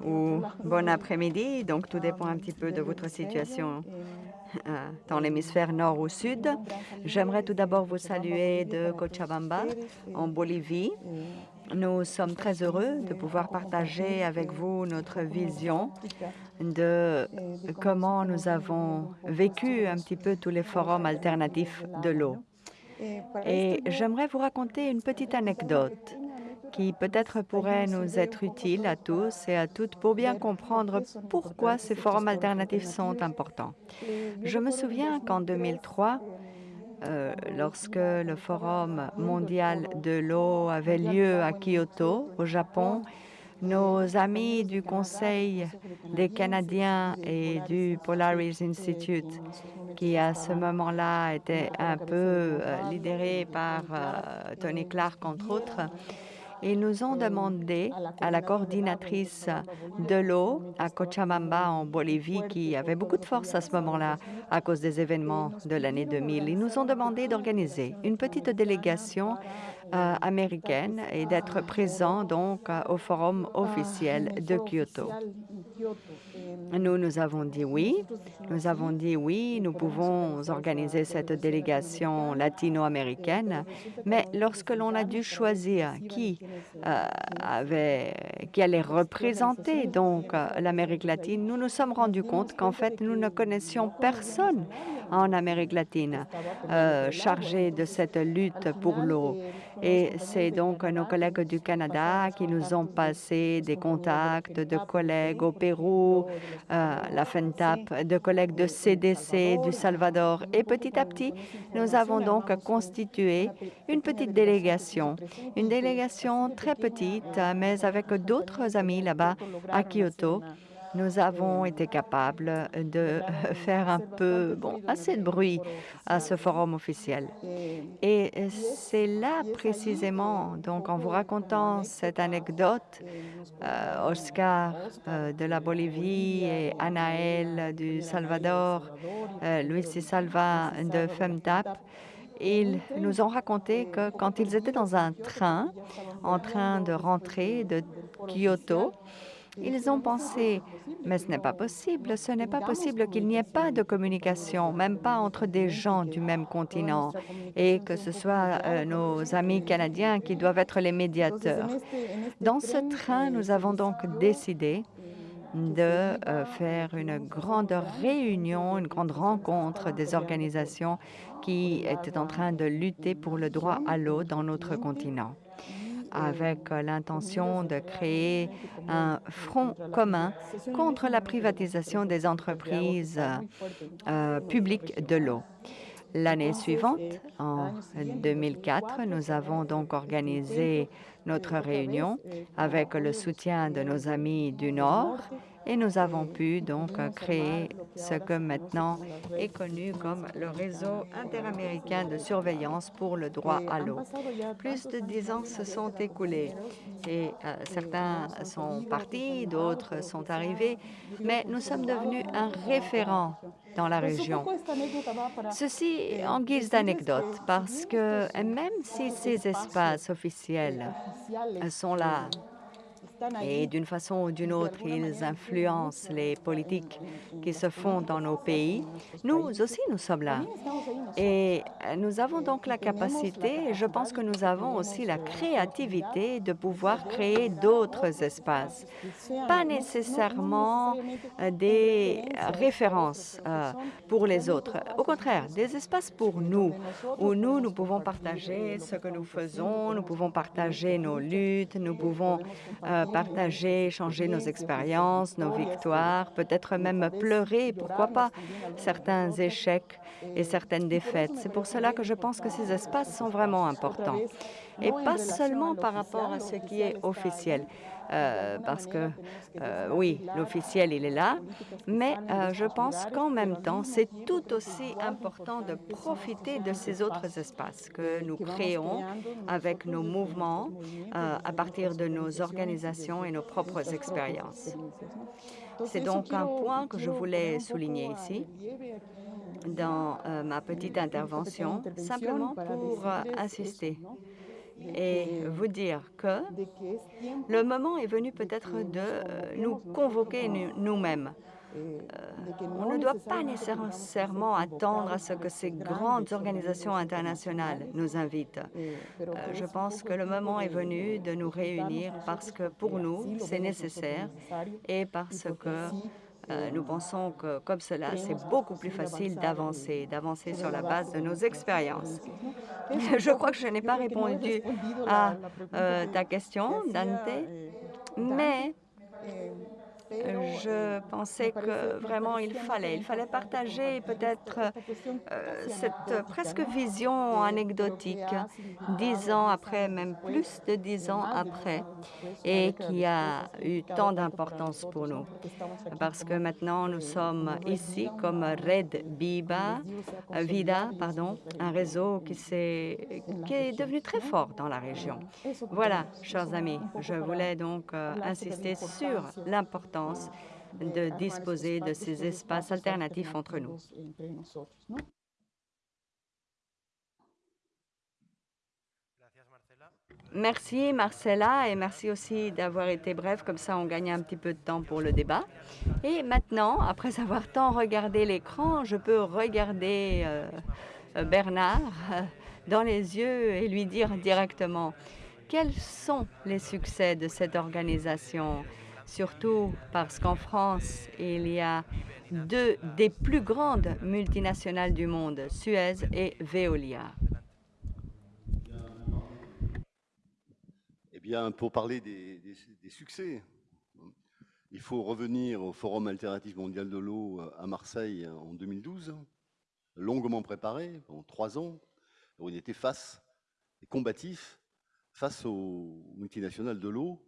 ou bon après-midi. Donc, tout dépend un petit peu de votre situation euh, dans l'hémisphère nord ou sud. J'aimerais tout d'abord vous saluer de Cochabamba, en Bolivie. Nous sommes très heureux de pouvoir partager avec vous notre vision de comment nous avons vécu un petit peu tous les forums alternatifs de l'eau. Et j'aimerais vous raconter une petite anecdote. qui peut-être pourrait nous être utile à tous et à toutes pour bien comprendre pourquoi ces forums alternatifs sont importants. Je me souviens qu'en 2003, euh, lorsque le Forum mondial de l'eau avait lieu à Kyoto, au Japon, nos amis du Conseil des Canadiens et du Polaris Institute, qui à ce moment-là était un peu euh, par euh, Tony Clark, entre autres, ils nous ont demandé à la coordinatrice de l'eau à Cochabamba, en Bolivie, qui avait beaucoup de force à ce moment-là à cause des événements de l'année 2000, ils nous ont demandé d'organiser une petite délégation américaine et d'être présent donc euh, au forum officiel de Kyoto. Nous, nous avons dit oui. Nous avons dit oui, nous pouvons organiser cette délégation latino-américaine, mais lorsque l'on a dû choisir qui euh, allait représenter donc l'Amérique latine, nous nous sommes rendus compte qu'en fait, nous ne connaissions personne en Amérique latine euh, chargé de cette lutte pour l'eau. Et c'est donc nos collègues du Canada qui nous ont passé des contacts de collègues au Pérou, euh, la FENTAP, de collègues de CDC, du Salvador. Et petit à petit, nous avons donc constitué une petite délégation, une délégation très petite, mais avec d'autres amis là-bas à Kyoto nous avons été capables de faire un peu, bon, assez de bruit à ce forum officiel. Et c'est là précisément, donc en vous racontant cette anecdote, euh, Oscar euh, de la Bolivie et Anaël du Salvador, euh, Luis Salva de FEMTAP, ils nous ont raconté que quand ils étaient dans un train, en train de rentrer de Kyoto, ils ont pensé, mais ce n'est pas possible, ce n'est pas possible qu'il n'y ait pas de communication, même pas entre des gens du même continent, et que ce soit euh, nos amis canadiens qui doivent être les médiateurs. Dans ce train, nous avons donc décidé de euh, faire une grande réunion, une grande rencontre des organisations qui étaient en train de lutter pour le droit à l'eau dans notre continent avec l'intention de créer un front commun contre la privatisation des entreprises euh, publiques de l'eau. L'année suivante, en 2004, nous avons donc organisé notre réunion avec le soutien de nos amis du Nord et nous avons pu donc créer ce que maintenant est connu comme le réseau interaméricain de surveillance pour le droit à l'eau. Plus de dix ans se sont écoulés et euh, certains sont partis, d'autres sont arrivés, mais nous sommes devenus un référent dans la région. Ceci en guise d'anecdote, parce que même si ces espaces officiels sont là et d'une façon ou d'une autre, ils influencent les politiques qui se font dans nos pays. Nous aussi, nous sommes là. Et nous avons donc la capacité, et je pense que nous avons aussi la créativité de pouvoir créer d'autres espaces. Pas nécessairement euh, des références euh, pour les autres. Au contraire, des espaces pour nous, où nous, nous pouvons partager ce que nous faisons, nous pouvons partager nos luttes, nous pouvons euh, partager, changer nos expériences, nos victoires, peut-être même pleurer, pourquoi pas, certains échecs et certaines défaites. C'est pour cela que je pense que ces espaces sont vraiment importants. Et pas seulement par rapport à ce qui est officiel. Euh, parce que, euh, oui, l'officiel, il est là, mais euh, je pense qu'en même temps, c'est tout aussi important de profiter de ces autres espaces que nous créons avec nos mouvements à partir de nos organisations et nos propres expériences. C'est donc un point que je voulais souligner ici dans ma petite intervention, simplement pour insister et vous dire que le moment est venu peut-être de euh, nous convoquer nous-mêmes. Euh, on ne doit pas nécessairement attendre à ce que ces grandes organisations internationales nous invitent. Euh, je pense que le moment est venu de nous réunir parce que pour nous, c'est nécessaire et parce que Euh, nous pensons que comme cela, c'est beaucoup plus facile d'avancer, d'avancer sur la base de nos expériences. Je crois que je n'ai pas répondu à euh, ta question, Dante, mais je pensais que vraiment il fallait, il fallait partager peut-être euh, cette presque vision anecdotique, dix ans après, même plus de dix ans après, et qui a eu tant d'importance pour nous. Parce que maintenant, nous sommes ici comme Red Biba, Vida, pardon, un réseau qui, est, qui est devenu très fort dans la région. Voilà, chers amis, je voulais donc euh, insister sur l'importance de disposer de ces espaces alternatifs entre nous. Merci Marcella et merci aussi d'avoir été bref, comme ça on gagne un petit peu de temps pour le débat. Et maintenant, après avoir tant regardé l'écran, je peux regarder euh, Bernard euh, dans les yeux et lui dire directement quels sont les succès de cette organisation? Surtout parce qu'en France, il y a deux des plus grandes multinationales du monde, Suez et Veolia. Eh bien, pour parler des, succès, il faut revenir au Forum alternatif mondial de l'eau à Marseille en 2012, longuement préparé, pendant trois ans, où il était face, et combatif, face aux multinationales de l'eau,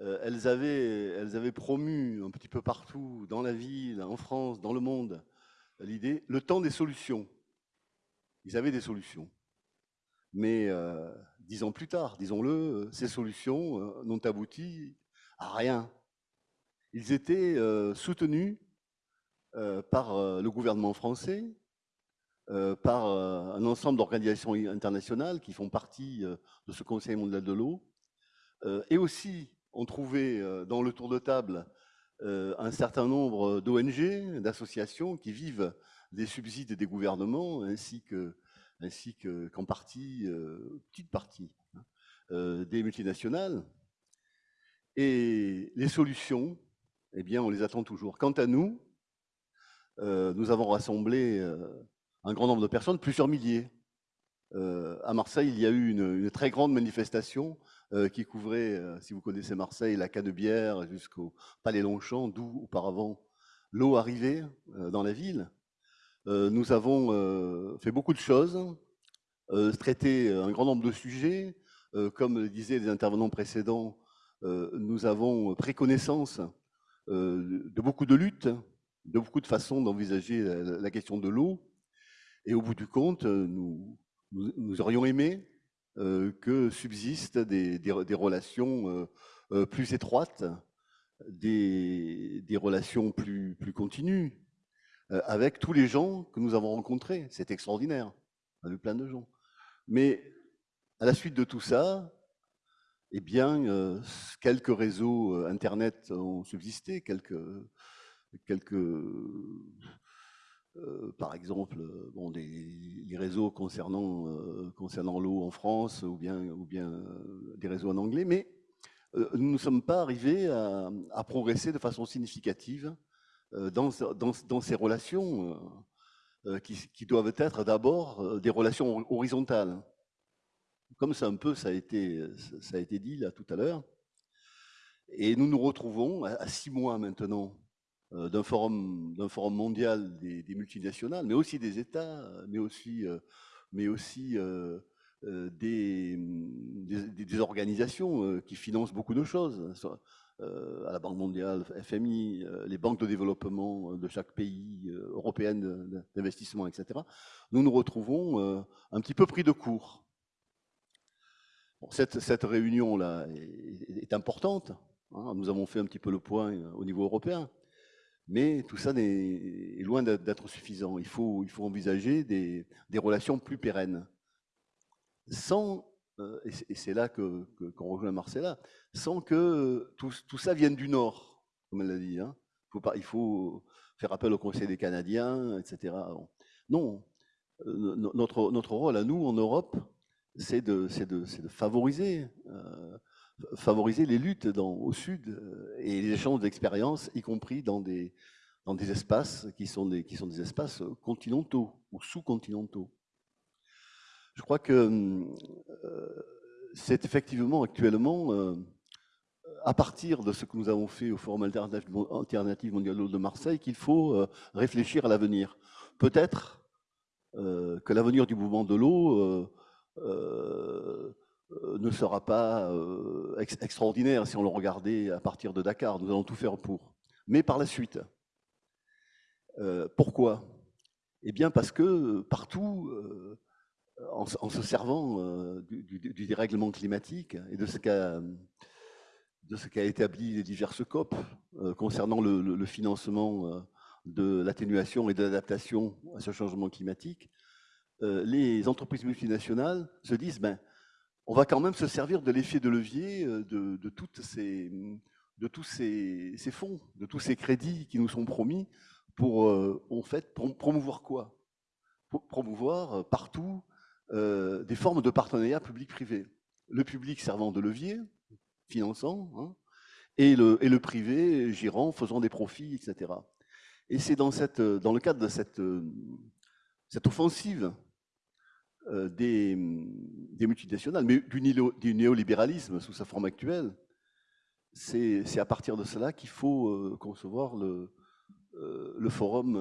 elles, avaient, elles avaient promu un petit peu partout, dans la ville, en France, dans le monde, l'idée, le temps des solutions. Ils avaient des solutions. Mais euh, dix ans plus tard, disons-le, ces solutions euh, n'ont abouti à rien. Ils étaient soutenus par le gouvernement français, par un ensemble d'organisations internationales qui font partie de ce Conseil mondial de l'eau, et aussi on trouvait euh, dans le tour de table euh, un certain nombre d'ONG, d'associations qui vivent des subsides des gouvernements ainsi ainsi qu'en partie, euh, petite partie, hein, des multinationales. Et les solutions, eh bien, on les attend toujours. Quant à nous, nous avons rassemblé un grand nombre de personnes, plusieurs milliers. à Marseille, il y a eu une très grande manifestation qui couvrait, euh, si vous connaissez Marseille, la Canebière jusqu'au Palais Longchamp, d'où auparavant l'eau arrivait euh, dans la ville. nous avons fait beaucoup de choses, traité un grand nombre de sujets. comme le disaient les intervenants précédents, nous avons pris connaissance de beaucoup de luttes, de beaucoup de façons d'envisager la, question de l'eau. Et au bout du compte, nous, nous aurions aimé euh, que subsistent des, relations euh, euh, plus étroites, des, relations plus, plus continues, avec tous les gens que nous avons rencontrés. C'est extraordinaire. On a vu plein de gens. Mais à la suite de tout ça, eh bien, quelques réseaux Internet ont subsisté, quelques, quelques euh, par exemple, euh, bon, des, les réseaux concernant, euh, concernant l'eau en France ou bien, ou bien des réseaux en anglais, mais nous ne sommes pas arrivés à, progresser de façon significative dans, dans, ces relations qui, doivent être d'abord des relations horizontales. Comme ça un peu, ça a été, ça a été dit là tout à l'heure. Et nous nous retrouvons à six mois maintenant d'un forum, mondial des, multinationales, mais aussi des États, mais aussi, euh, euh, des, organisations qui financent beaucoup de choses, à la Banque mondiale, FMI, les banques de développement de chaque pays, européenne d'investissement, etc. Nous nous retrouvons un petit peu pris de court. cette, cette réunion-là est, importante. Hein. nous avons fait un petit peu le point au niveau européen. Mais tout ça est loin d'être suffisant. Il faut, il faut envisager des, relations plus pérennes. Sans, euh, et c'est là qu'on que, rejoint Marcella, sans que tout, tout, ça vienne du Nord, comme elle l'a dit. Hein. Il faut faire appel au Conseil des Canadiens, etc. Non, euh, notre, notre rôle à nous, en Europe, c'est de, de, de, favoriser euh, favoriser les luttes dans, au sud et les échanges d'expériences, y compris dans des, dans des espaces qui sont des, qui sont des espaces continentaux ou sous-continentaux. Je crois que c'est effectivement actuellement à partir de ce que nous avons fait au Forum alternatif mondial de Marseille qu'il faut euh, réfléchir à l'avenir. Peut-être euh, que l'avenir du mouvement de l'eau euh, ne sera pas extraordinaire si on le regardait à partir de Dakar. Nous allons tout faire pour. Mais par la suite. pourquoi? Eh bien parce que partout, en, se servant du, dérèglement climatique et de ce qu'a établi les diverses COP euh, concernant le, financement euh, de l'atténuation et de l'adaptation à ce changement climatique, euh, les entreprises multinationales se disent ben, on va quand même se servir de l'effet de levier ces, de tous ces, fonds, de tous ces crédits qui nous sont promis pour, en fait, promouvoir quoi? Promouvoir partout des formes de partenariat public-privé. Le public servant de levier, finançant, hein, et, le, privé gérant, faisant des profits, etc. Et c'est dans, le cadre de cette, offensive euh, des, des, multinationales, mais du, néolibéralisme sous sa forme actuelle, c'est à partir de cela qu'il faut euh, concevoir le, euh, Forum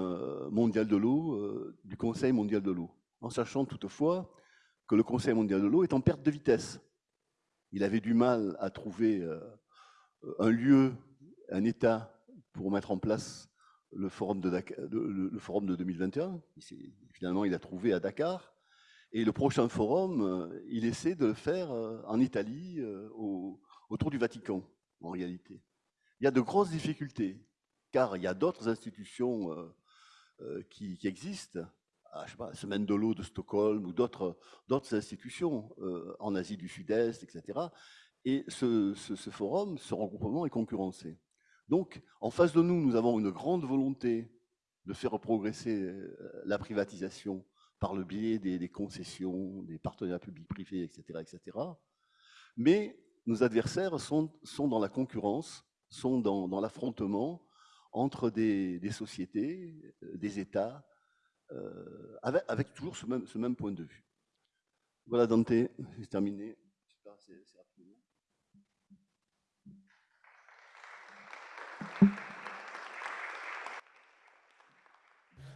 mondial de l'eau du Conseil mondial de l'eau, en sachant toutefois que le Conseil mondial de l'eau est en perte de vitesse. Il avait du mal à trouver euh, un lieu, un État pour mettre en place le, forum de 2021. Finalement, il a trouvé à Dakar. Et le prochain forum, euh, il essaie de le faire euh, en Italie, autour du Vatican, en réalité. Il y a de grosses difficultés, car il y a d'autres institutions qui, existent, à, je sais pas, Semaine de l'eau de Stockholm ou d'autres institutions euh, en Asie du Sud-Est, etc. Et ce, forum, ce regroupement est concurrencé. Donc, en face de nous, nous avons une grande volonté de faire progresser euh, la privatisation par le biais des, concessions, des partenariats publics-privés, etc., etc. Mais nos adversaires sont, dans la concurrence, sont dans, l'affrontement entre des, sociétés, euh, des États, euh, avec, toujours ce même, point de vue. Voilà Dante, c'est terminé.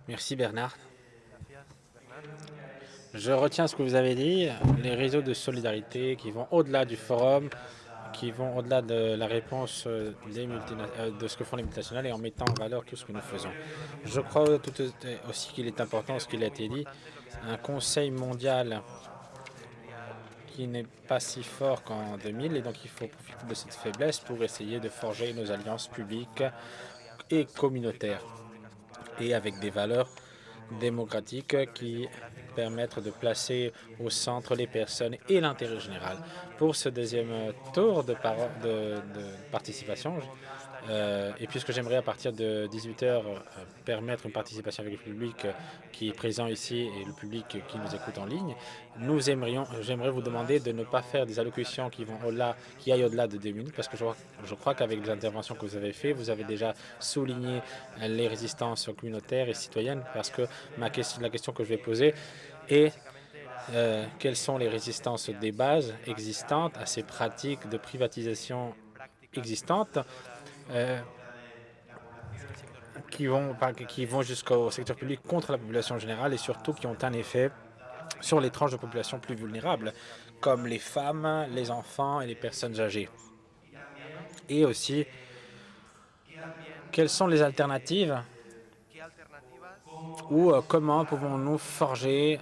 Merci Bernard. Je retiens ce que vous avez dit, les réseaux de solidarité qui vont au-delà du forum, qui vont au-delà de la réponse euh, des euh, de ce que font les multinationales et en mettant en valeur tout ce que nous faisons. Je crois aussi qu'il est important, ce qu'il a été dit, un conseil mondial qui n'est pas si fort qu'en 2000 et donc il faut profiter de cette faiblesse pour essayer de forger nos alliances publiques et communautaires et avec des valeurs démocratiques qui permettre de placer au centre les personnes et l'intérêt général. Pour ce deuxième tour de participation, euh, et puisque j'aimerais à partir de 18 heures euh, permettre une participation avec le public euh, qui est présent ici et le public qui nous écoute en ligne, nous aimerions, j'aimerais vous demander de ne pas faire des allocutions qui vont au-delà, qui aillent au-delà de deux minutes, parce que je, crois qu'avec les interventions que vous avez faites, vous avez déjà souligné les résistances communautaires et citoyennes, parce que ma question, la question que je vais poser est quelles sont les résistances des bases existantes à ces pratiques de privatisation existantes? Euh, qui vont, qui vont jusqu'au secteur public contre la population générale et surtout qui ont un effet sur les tranches de population plus vulnérables, comme les femmes, les enfants et les personnes âgées. Et aussi, quelles sont les alternatives ou euh, comment pouvons-nous forger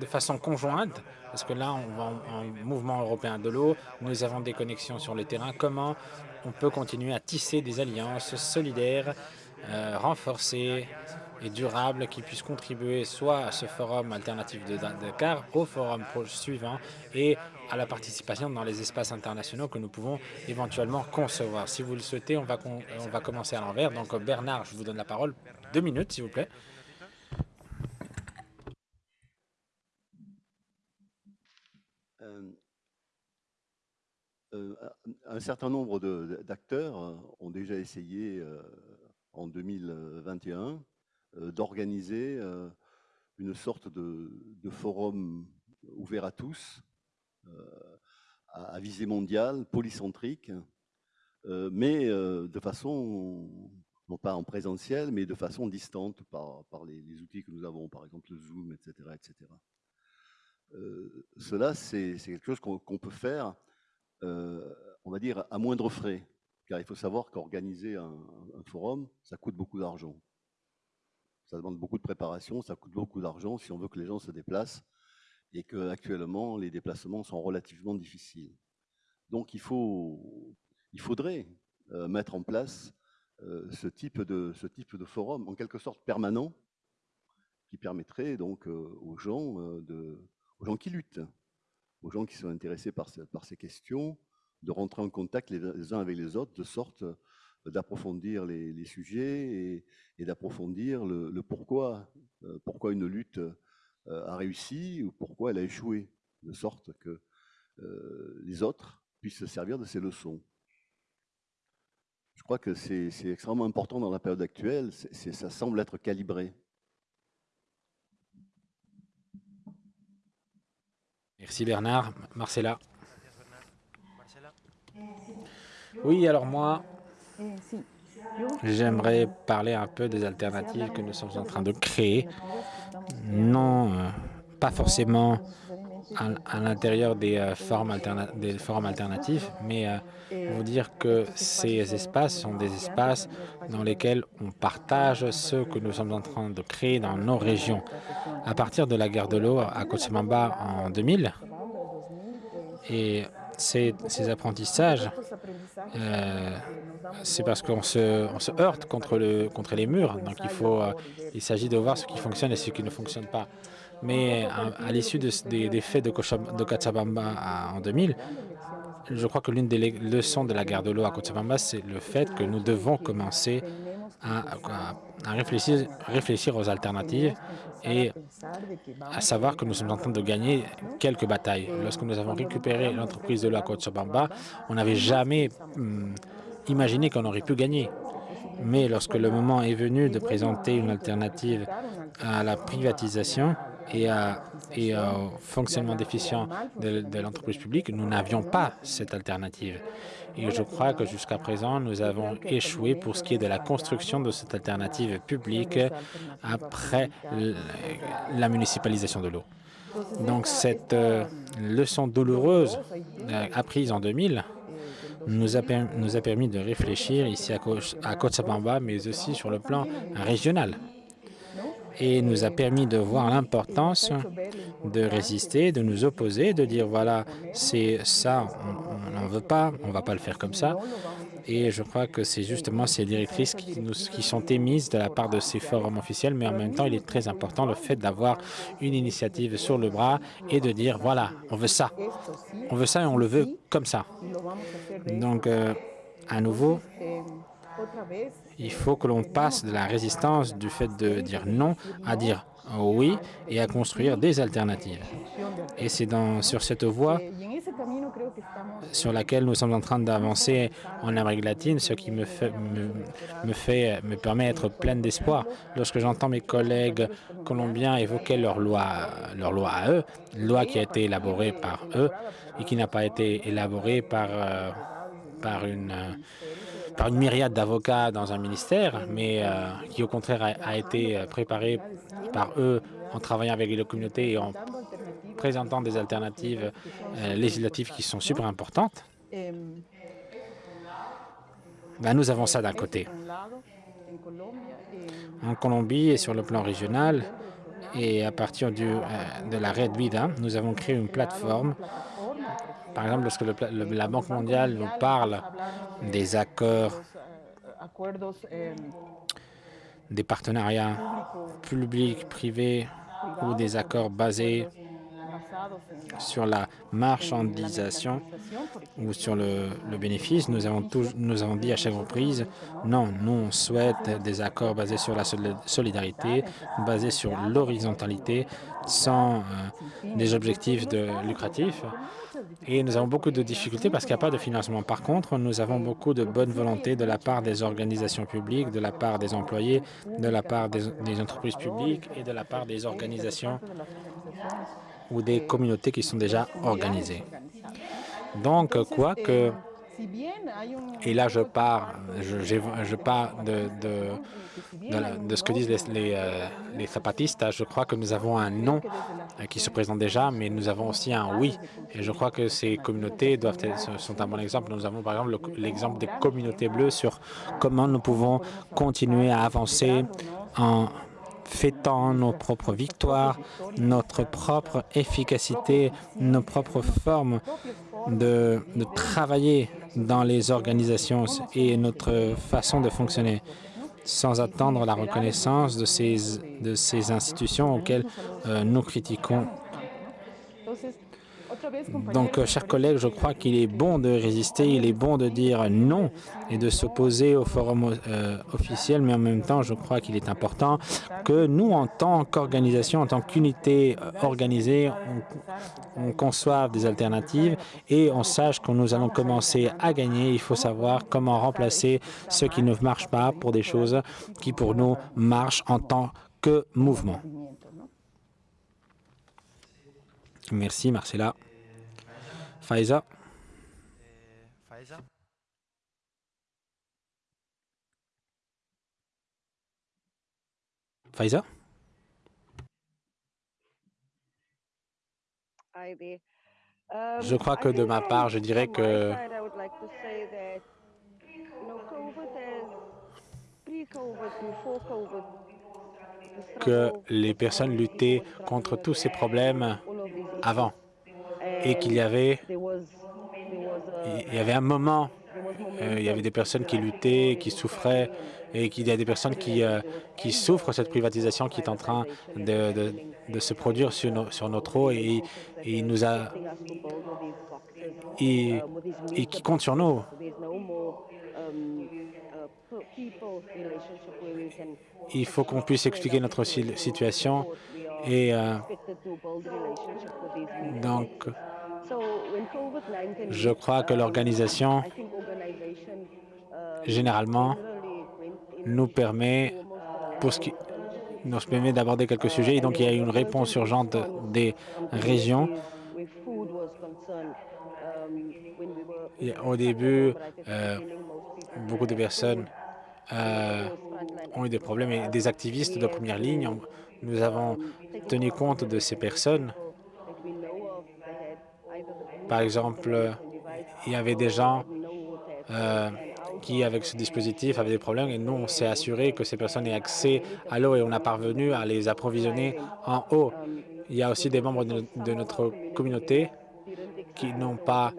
de façon conjointe parce que là, on va en, mouvement européen de l'eau, nous avons des connexions sur le terrain. Comment on peut continuer à tisser des alliances solidaires, euh, renforcées et durables qui puissent contribuer soit à ce forum alternatif de Dakar, au forum suivant et à la participation dans les espaces internationaux que nous pouvons éventuellement concevoir. Si vous le souhaitez, on va, on va commencer à l'envers. Donc Bernard, je vous donne la parole. Deux minutes, s'il vous plaît. Un certain nombre d'acteurs ont déjà essayé en 2021 d'organiser une sorte de, forum ouvert à tous, à, visée mondiale, polycentrique, mais de façon, non pas en présentiel, mais de façon distante par, par les, outils que nous avons, par exemple le Zoom, etc. etc. cela, c'est quelque chose qu'on peut faire euh, on va dire, à moindre frais. Car il faut savoir qu'organiser un, forum, ça coûte beaucoup d'argent. Ça demande beaucoup de préparation, ça coûte beaucoup d'argent si on veut que les gens se déplacent et qu'actuellement, les déplacements sont relativement difficiles. Donc, il, faut, il faudrait euh, mettre en place euh, ce, type de, ce type de forum, en quelque sorte permanent, qui permettrait donc aux, gens, de, aux gens qui luttent, aux gens qui sont intéressés par, ces questions, de rentrer en contact les, uns avec les autres, de sorte euh, d'approfondir les, sujets et, d'approfondir le, pourquoi, euh, pourquoi une lutte euh, a réussi ou pourquoi elle a échoué, de sorte que les autres puissent se servir de ces leçons. Je crois que c'est extrêmement important dans la période actuelle, ça semble être calibré. Merci Bernard. Marcella. Oui, alors moi, j'aimerais parler un peu des alternatives que nous sommes en train de créer. Non, euh, pas forcément à, l'intérieur des, euh, forums alternatifs, mais euh, vous dire que ces espaces sont des espaces dans lesquels on partage ce que nous sommes en train de créer dans nos régions. À partir de la guerre de l'eau à Cochabamba en 2000, et ces, apprentissages, euh, c'est parce qu'on se, heurte contre, le, contre les murs. Donc il s'agit de voir ce qui fonctionne et ce qui ne fonctionne pas. Mais à, l'issue des, faits de, de Cochabamba en 2000, je crois que l'une des leçons de la guerre de l'eau à Cochabamba, c'est le fait que nous devons commencer à, réfléchir, aux alternatives et à savoir que nous sommes en train de gagner quelques batailles. Lorsque nous avons récupéré l'entreprise de la Cochabamba, on n'avait jamais hum, imaginé qu'on aurait pu gagner. Mais lorsque le moment est venu de présenter une alternative à la privatisation et, au fonctionnement déficient de l'entreprise publique, nous n'avions pas cette alternative. Et je crois que jusqu'à présent, nous avons échoué pour ce qui est de la construction de cette alternative publique après la municipalisation de l'eau. Donc cette euh, leçon douloureuse euh, apprise en 2000 nous a, nous a permis de réfléchir ici à, à mais aussi sur le plan régional et nous a permis de voir l'importance de résister, de nous opposer, de dire voilà, c'est ça, on n'en veut pas, on ne va pas le faire comme ça. Et je crois que c'est justement ces directrices qui, sont émises de la part de ces forums officiels, mais en même temps, il est très important le fait d'avoir une initiative sur le bras et de dire voilà, on veut ça, on veut ça et on le veut comme ça. Donc, euh, à nouveau, il faut que l'on passe de la résistance du fait de dire non à dire oui et à construire des alternatives. Et c'est sur cette voie sur laquelle nous sommes en train d'avancer en Amérique latine, ce qui me, fait, me, fait, me permet d'être plein d'espoir. Lorsque j'entends mes collègues colombiens évoquer leur loi, leur loi à eux, loi qui a été élaborée par eux et qui n'a pas été élaborée par, euh, par une par une myriade d'avocats dans un ministère, mais euh, qui au contraire a, été euh, préparé par eux en travaillant avec les communautés et en présentant des alternatives euh, législatives qui sont super importantes. Ben, nous avons ça d'un côté. En Colombie et sur le plan régional, et à partir du, de la Red Vida, nous avons créé une plateforme par exemple, lorsque la Banque mondiale nous parle des accords, des partenariats publics, privés ou des accords basés sur la marchandisation ou sur le, bénéfice, nous avons, nous avons dit à chaque reprise, non, nous on souhaite des accords basés sur la solidarité, basés sur l'horizontalité, sans euh, des objectifs de lucratifs. Et nous avons beaucoup de difficultés parce qu'il n'y a pas de financement. Par contre, nous avons beaucoup de bonne volonté de la part des organisations publiques, de la part des employés, de la part des, entreprises publiques et de la part des organisations ou des communautés qui sont déjà organisées. Donc, quoi que et là, je pars, je, je, pars de, de, de, ce que disent les, euh, les, zapatistes. Je crois que nous avons un non euh, qui se présente déjà, mais nous avons aussi un oui. Et je crois que ces communautés doivent être, sont un bon exemple. Nous avons par exemple l'exemple des communautés bleues sur comment nous pouvons continuer à avancer en fêtant nos propres victoires, notre propre efficacité, nos propres formes de, travailler dans les organisations et notre façon de fonctionner sans attendre la reconnaissance de ces, de ces institutions auxquelles euh, nous critiquons donc, euh, chers collègues, je crois qu'il est bon de résister, il est bon de dire non et de s'opposer au forum euh, officiel, mais en même temps, je crois qu'il est important que nous, en tant qu'organisation, en tant qu'unité euh, organisée, on, on, conçoive des alternatives et on sache que nous allons commencer à gagner. Il faut savoir comment remplacer ce qui ne marche pas pour des choses qui, pour nous, marchent en tant que mouvement. Merci, Marcella. Faiza? Faiza? Je crois que de ma part, je dirais que que les personnes luttaient contre tous ces problèmes avant et qu'il y avait il y avait un moment, euh, il y avait des personnes qui luttaient, qui souffraient, et qu'il y a des personnes qui, euh, qui souffrent cette privatisation qui est en train de, de, se produire sur, sur notre eau et, il nous a et, et qui compte sur nous. Il faut qu'on puisse expliquer notre situation et euh, donc je crois que l'organisation, généralement, nous permet, pour ce qui nous permet d'aborder quelques sujets. Et donc, il y a une réponse urgente des régions. Au début, euh, beaucoup de personnes euh, ont eu des problèmes et des activistes de première ligne. Nous avons tenu compte de ces personnes par exemple, il y avait des gens euh, qui, avec ce dispositif, avaient des problèmes et nous, on s'est assuré que ces personnes aient accès à l'eau et on a parvenu à les approvisionner en eau. Il y a aussi des membres de, notre communauté qui n'ont pas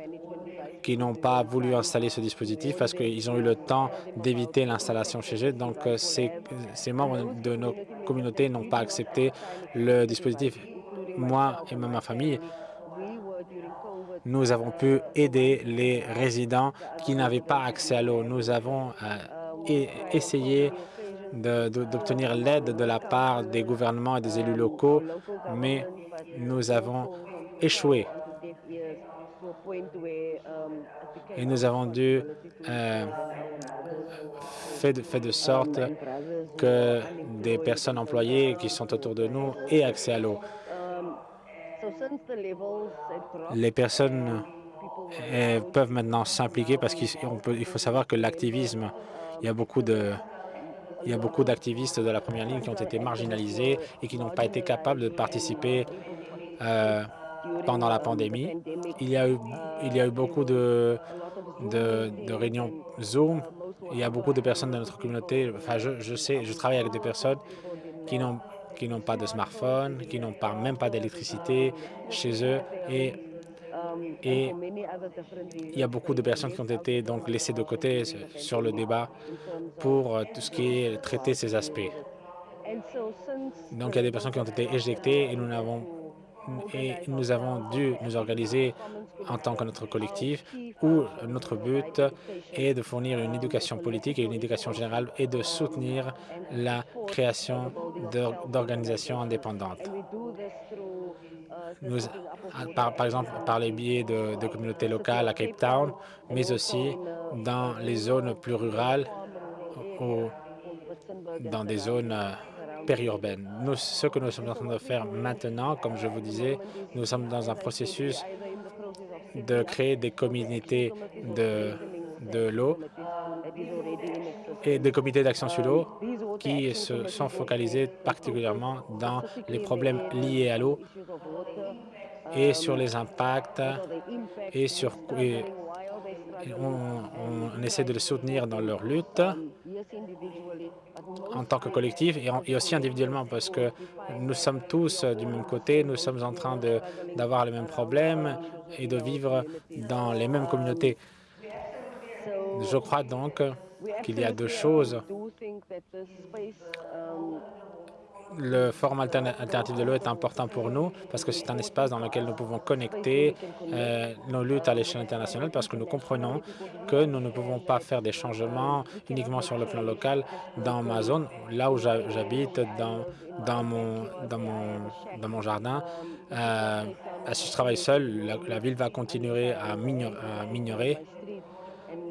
qui n'ont pas voulu installer ce dispositif parce qu'ils ont eu le temps d'éviter l'installation chez eux. Donc, euh, ces, membres de nos communautés n'ont pas accepté le dispositif. Moi et ma famille, nous avons pu aider les résidents qui n'avaient pas accès à l'eau. Nous avons euh, essayé d'obtenir l'aide de la part des gouvernements et des élus locaux, mais nous avons échoué. Et nous avons dû euh, faire de, sorte que des personnes employées qui sont autour de nous aient accès à l'eau. Les personnes euh, peuvent maintenant s'impliquer parce qu'il faut savoir que l'activisme, il y a beaucoup de il y a beaucoup d'activistes de la première ligne qui ont été marginalisés et qui n'ont pas été capables de participer euh, pendant la pandémie. Il y a eu, beaucoup de, réunions Zoom. Il y a beaucoup de personnes de notre communauté. Enfin, je, sais, je travaille avec des personnes qui n'ont qui n'ont pas de smartphone, qui n'ont pas, même pas d'électricité chez eux. Et, et il y a beaucoup de personnes qui ont été donc laissées de côté sur le débat pour euh, tout ce qui est traiter ces aspects. Donc, il y a des personnes qui ont été éjectées et nous n'avons et nous avons dû nous organiser en tant que notre collectif où notre but est de fournir une éducation politique et une éducation générale et de soutenir la création d'organisations indépendantes. Par, exemple par les biais de, de communautés locales à Cape Town, mais aussi dans les zones plus rurales ou dans des zones euh, périurbaine. Ce que nous sommes en train de faire maintenant, comme je vous disais, nous sommes dans un processus de créer des communautés de, de l'eau et des comités d'action sur l'eau qui se sont focalisés particulièrement dans les problèmes liés à l'eau et sur les impacts et sur on, essaie de les soutenir dans leur lutte en tant que collectif et, aussi individuellement parce que nous sommes tous du même côté, nous sommes en train d'avoir les mêmes problèmes et de vivre dans les mêmes communautés. Je crois donc qu'il y a deux choses le forum alternatif de l'eau est important pour nous parce que c'est un espace dans lequel nous pouvons connecter euh, nos luttes à l'échelle internationale parce que nous comprenons que nous ne pouvons pas faire des changements uniquement sur le plan local dans ma zone, là où j'habite, dans, mon, jardin. Euh, si je travaille seul, la, ville va continuer à mignorer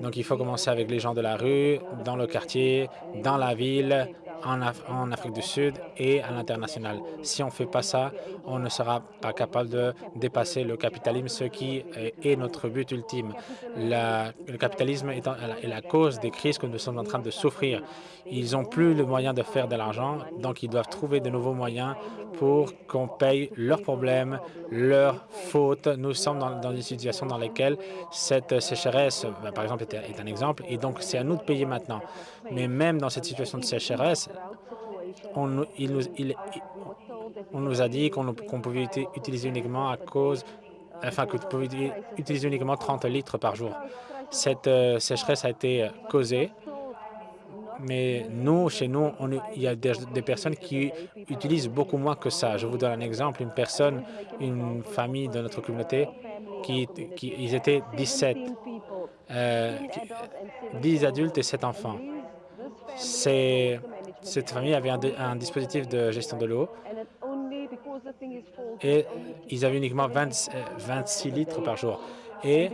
donc, il faut commencer avec les gens de la rue, dans le quartier, dans la ville, en, Afrique du Sud et à l'international. Si on ne fait pas ça, on ne sera pas capable de dépasser le capitalisme, ce qui est notre but ultime. le capitalisme est, la cause des crises que nous sommes en train de souffrir. Ils n'ont plus le moyen de faire de l'argent, donc ils doivent trouver de nouveaux moyens pour qu'on paye leurs problèmes, leurs fautes. Nous sommes dans, une situation dans laquelle cette sécheresse, ben, par exemple, est un exemple, et donc c'est à nous de payer maintenant. Mais même dans cette situation de sécheresse, on, nous, a dit qu'on pouvait utiliser uniquement à cause, enfin que pouvait utiliser uniquement 30 litres par jour. Cette euh, sécheresse a été causée, mais nous, chez nous, on, il y a des, personnes qui utilisent beaucoup moins que ça. Je vous donne un exemple. Une personne, une famille de notre communauté, qui, qui ils étaient 17, euh, 10 adultes et 7 enfants. Cette famille avait un, dispositif de gestion de l'eau et ils avaient uniquement 26 euh, litres par jour. Et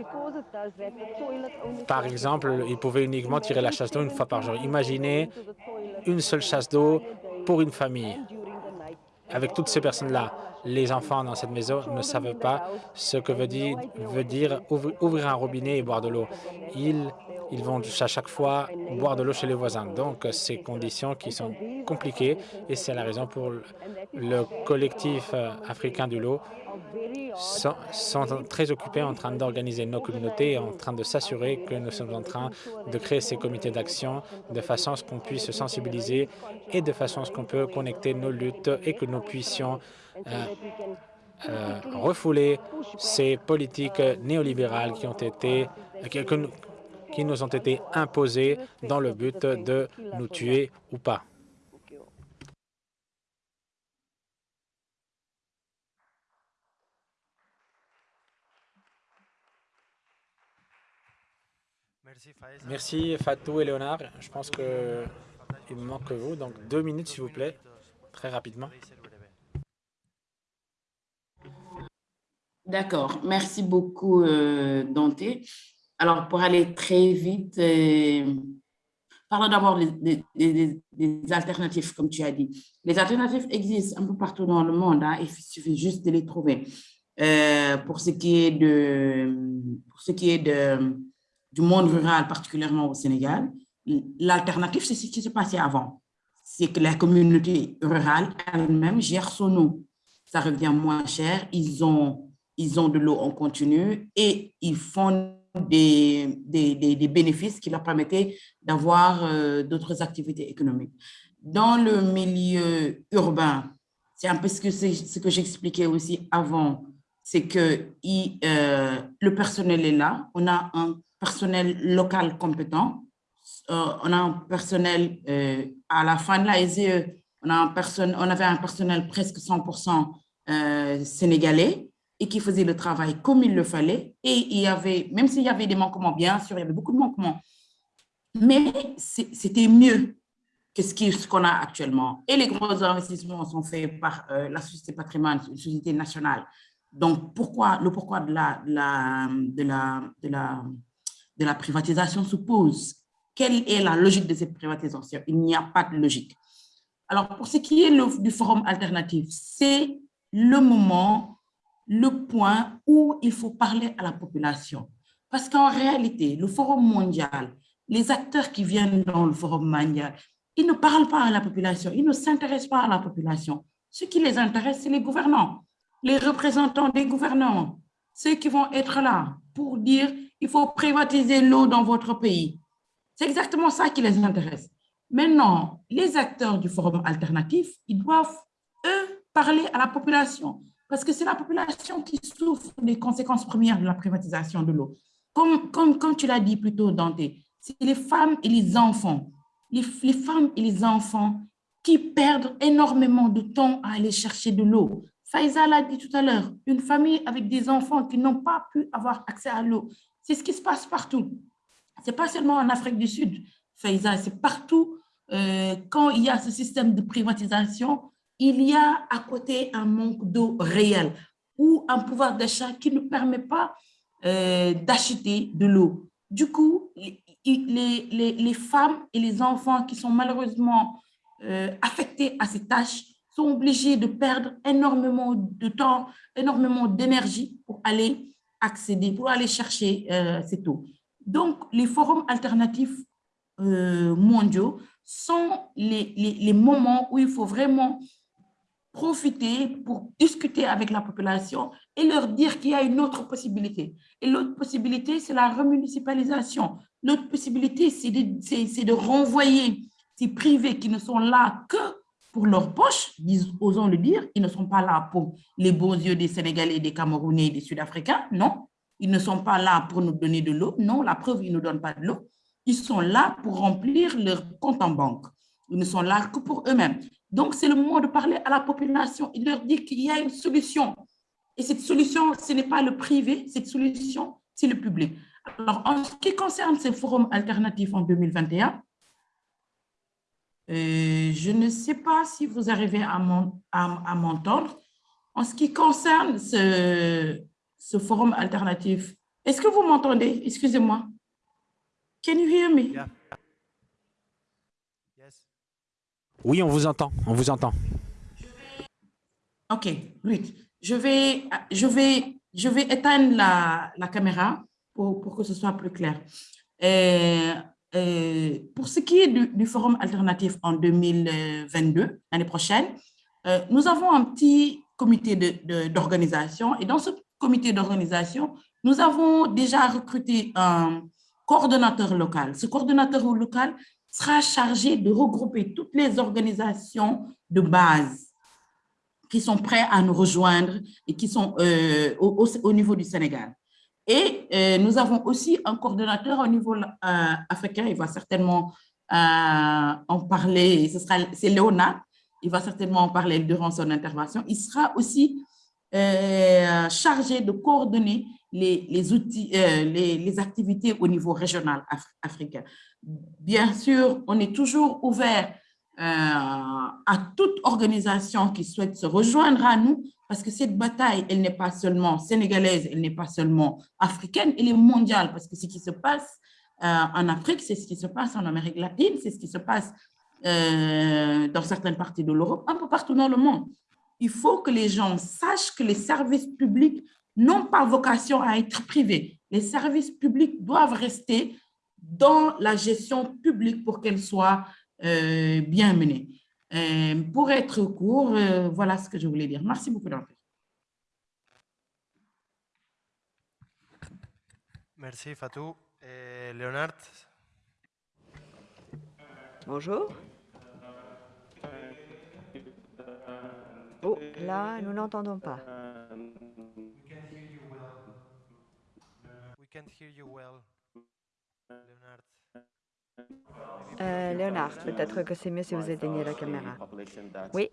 par exemple, ils pouvaient uniquement tirer la chasse d'eau une fois par jour. Imaginez une seule chasse d'eau pour une famille. Avec toutes ces personnes-là, les enfants dans cette maison ne savent pas ce que veut dire, veut dire ouvrir un robinet et boire de l'eau. Ils ils vont à chaque fois boire de l'eau chez les voisins. Donc, ces conditions qui sont compliquées et c'est la raison pour le collectif euh, africain de l'eau sont, très occupés en train d'organiser nos communautés et en train de s'assurer que nous sommes en train de créer ces comités d'action de façon à ce qu'on puisse se sensibiliser et de façon à ce qu'on peut connecter nos luttes et que nous puissions euh, euh, refouler ces politiques néolibérales qui ont été qui nous ont été imposés dans le but de nous tuer ou pas. Merci Fatou et Léonard. Je pense qu'il me manque que vous, donc deux minutes s'il vous plaît, très rapidement. D'accord. Merci beaucoup, euh, Dante. Alors, pour aller très vite, euh, parlons d'abord des, alternatives, comme tu as dit. Les alternatives existent un peu partout dans le monde, hein, il suffit juste de les trouver. Euh, pour ce qui est, de, pour ce qui est de, du monde rural, particulièrement au Sénégal, l'alternative, c'est ce qui s'est passé avant. C'est que la communauté rurale elle-même gère son eau. Ça revient moins cher, ils ont, ils ont de l'eau en continu et ils font des, bénéfices qui leur permettaient d'avoir euh, d'autres activités économiques. Dans le milieu urbain, c'est un peu ce que, ce que j'expliquais aussi avant, c'est que euh, le personnel est là, on a un personnel local compétent, euh, on a un personnel, à la fin de la SE, on, a un on avait un personnel presque 100% sénégalais et qui faisaient le travail comme il le fallait. Et il y avait, même s'il y avait des manquements, bien sûr, il y avait beaucoup de manquements, mais c'était mieux que ce qu'on a actuellement. Et les gros investissements sont faits par la Société Patrimoine, une société nationale. Donc, pourquoi, le pourquoi de la, la, de la, de la, de la privatisation se pose. Quelle est la logique de cette privatisation? Il n'y a pas de logique. Alors, pour ce qui est du forum alternatif, c'est le moment, le point où il faut parler à la population. Parce qu'en réalité, le forum mondial, les acteurs qui viennent dans le forum mondial, ils ne parlent pas à la population, ils ne s'intéressent pas à la population. Ce qui les intéresse, c'est les gouvernants, les représentants des gouvernements, ceux qui vont être là pour dire il faut privatiser l'eau dans votre pays. C'est exactement ça qui les intéresse. Maintenant, les acteurs du forum alternatif, ils doivent, eux, parler à la population, parce que c'est la population qui souffre des conséquences premières de la privatisation de l'eau. Comme, comme, comme tu l'as dit plus tôt, Dante, c'est les femmes et les enfants, les, les femmes et les enfants qui perdent énormément de temps à aller chercher de l'eau. Faïza l'a dit tout à l'heure, une famille avec des enfants qui n'ont pas pu avoir accès à l'eau. C'est ce qui se passe partout. Ce n'est pas seulement en Afrique du Sud, Faïza, c'est partout. Euh, quand il y a ce système de privatisation, il y a à côté un manque d'eau réel ou un pouvoir d'achat qui ne permet pas euh, d'acheter de l'eau. Du coup, les, les, les, femmes et les enfants qui sont malheureusement euh, affectés à ces tâches sont obligés de perdre énormément de temps, énormément d'énergie pour aller accéder, pour aller chercher euh, cette eau. Donc, les forums alternatifs mondiaux sont les, les, moments où il faut vraiment profiter pour discuter avec la population et leur dire qu'il y a une autre possibilité. Et l'autre possibilité, c'est la remunicipalisation. L'autre possibilité, c'est de, de renvoyer ces privés qui ne sont là que pour leur poche, osons le dire, ils ne sont pas là pour les beaux yeux des Sénégalais, des Camerounais des Sud-Africains, non. Ils ne sont pas là pour nous donner de l'eau, non, la preuve, ils ne nous donnent pas de l'eau. Ils sont là pour remplir leur compte en banque. Ils ne sont là que pour eux-mêmes. Donc, c'est le moment de parler à la population de leur dire qu'il y a une solution. Et cette solution, ce n'est pas le privé, cette solution, c'est le public. Alors, en ce qui concerne ces forums alternatifs en 2021, euh, je ne sais pas si vous arrivez à m'entendre. En ce qui concerne ce, ce forum alternatif, est-ce que vous m'entendez? Excusez-moi. Can you hear me? Oui, on vous entend. On vous entend. OK, Ruth. Je vais, je éteindre la, caméra pour, pour, que ce soit plus clair. Euh, euh, pour ce qui est du, forum alternatif en 2022, l'année prochaine, euh, nous avons un petit comité d'organisation et dans ce comité d'organisation, nous avons déjà recruté un coordonnateur local. Ce coordonnateur local sera chargé de regrouper toutes les organisations de base qui sont prêts à nous rejoindre et qui sont euh, au, au, niveau du Sénégal. Et euh, nous avons aussi un coordonnateur au niveau euh, africain, il va certainement en parler, c'est Léonard, il va certainement en parler durant son intervention. Il sera aussi chargé de coordonner les, les outils, les, les, activités au niveau régional africain. Bien sûr, on est toujours ouvert à toute organisation qui souhaite se rejoindre à nous parce que cette bataille, elle n'est pas seulement sénégalaise, elle n'est pas seulement africaine, elle est mondiale, parce que ce qui se passe euh, en Afrique, c'est ce qui se passe en Amérique latine, c'est ce qui se passe euh, dans certaines parties de l'Europe, un peu partout dans le monde. Il faut que les gens sachent que les services publics n'ont pas vocation à être privés. Les services publics doivent rester dans la gestion publique pour qu'elle soit euh, bien menée. Euh, pour être court, euh, voilà ce que je voulais dire. Merci beaucoup, Dante. Merci, Fatou. Et Léonard? Bonjour. Oh, là, nous n'entendons pas. We can't hear you well, Leonard. Euh, Léonard, peut-être que c'est mieux si vous éteignez la caméra. Oui.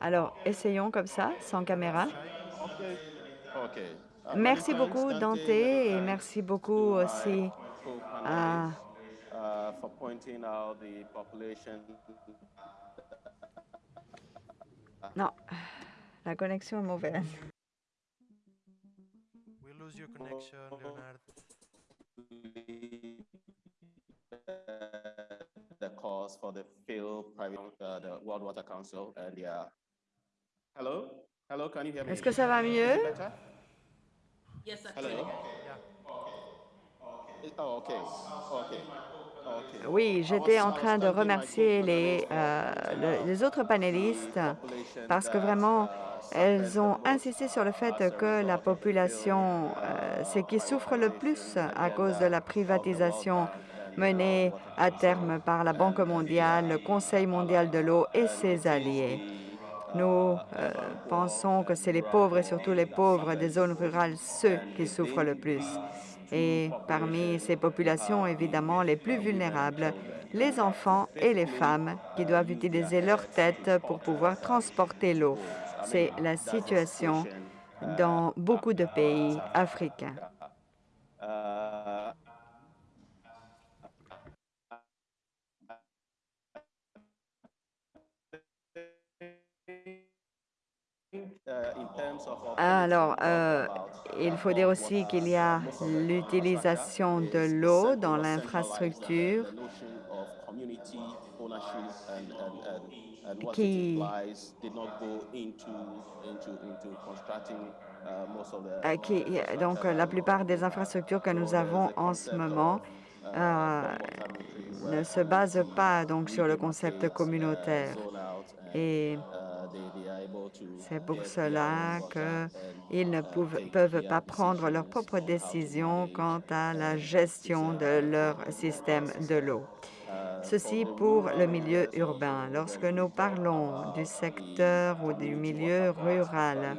Alors, essayons comme ça, sans caméra. Uh, Merci beaucoup, Dante, et merci beaucoup aussi à Non, la connexion est mauvaise. We lose your connection, Leonard. the cause for the failed private, uh, the World Water Council and. Hello? Hello, can you hear me? Est-ce que ça va mieux? Better? Yes, actually. Hello? Oh, okay. Okay. Okay. Oui, j'étais en train de remercier les, euh, le- les autres panélistes parce que vraiment, elles ont insisté sur le fait que la population, euh, c'est qui souffre le plus à cause de la privatisation menée à terme par la Banque mondiale, le Conseil mondial de l'eau et ses alliés. Nous euh, pensons que c'est les pauvres et surtout les pauvres des zones rurales, ceux qui souffrent le plus. Et parmi ces populations, évidemment, les plus vulnérables, les enfants et les femmes qui doivent utiliser leur tête pour pouvoir transporter l'eau. C'est la situation dans beaucoup de pays africains. Alors, policy euh, about, il faut dire aussi qu'il y a l'utilisation de l'eau dans l'infrastructure and what Qui- uh, euh, qui, donc euh, la plupart des infrastructures que nous avons en ce moment euh, ne se basent pas donc sur le concept communautaire. Et c'est pour cela qu'ils ne pouvent- peuvent pas prendre leurs propres décisions quant à la gestion de leur système de l'eau. Ceci pour le milieu urbain. Lorsque nous parlons du secteur ou du milieu rural,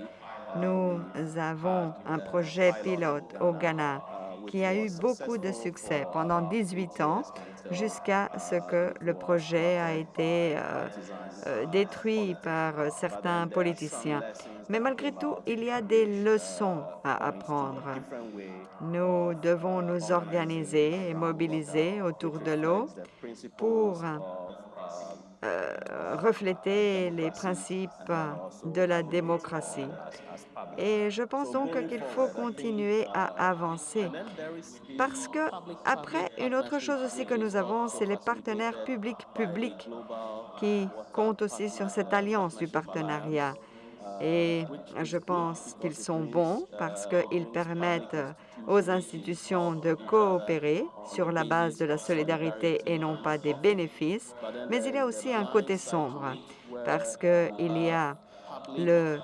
nous avons un projet pilote au Ghana qui a eu beaucoup de succès pendant 18 ans jusqu'à ce que le projet a été euh, euh, détruit par certains politiciens. Mais malgré tout, il y a des leçons à apprendre. Nous devons nous organiser et mobiliser autour de l'eau pour euh, refléter les principes de la démocratie. Et je pense donc qu'il faut continuer à avancer parce que, après, une autre chose aussi que nous avons, c'est les partenaires publics-publics qui comptent aussi sur cette alliance du partenariat. Et je pense qu'ils sont bons parce qu'ils permettent aux institutions de coopérer sur la base de la solidarité et non pas des bénéfices. Mais il y a aussi un côté sombre parce qu'il y a le,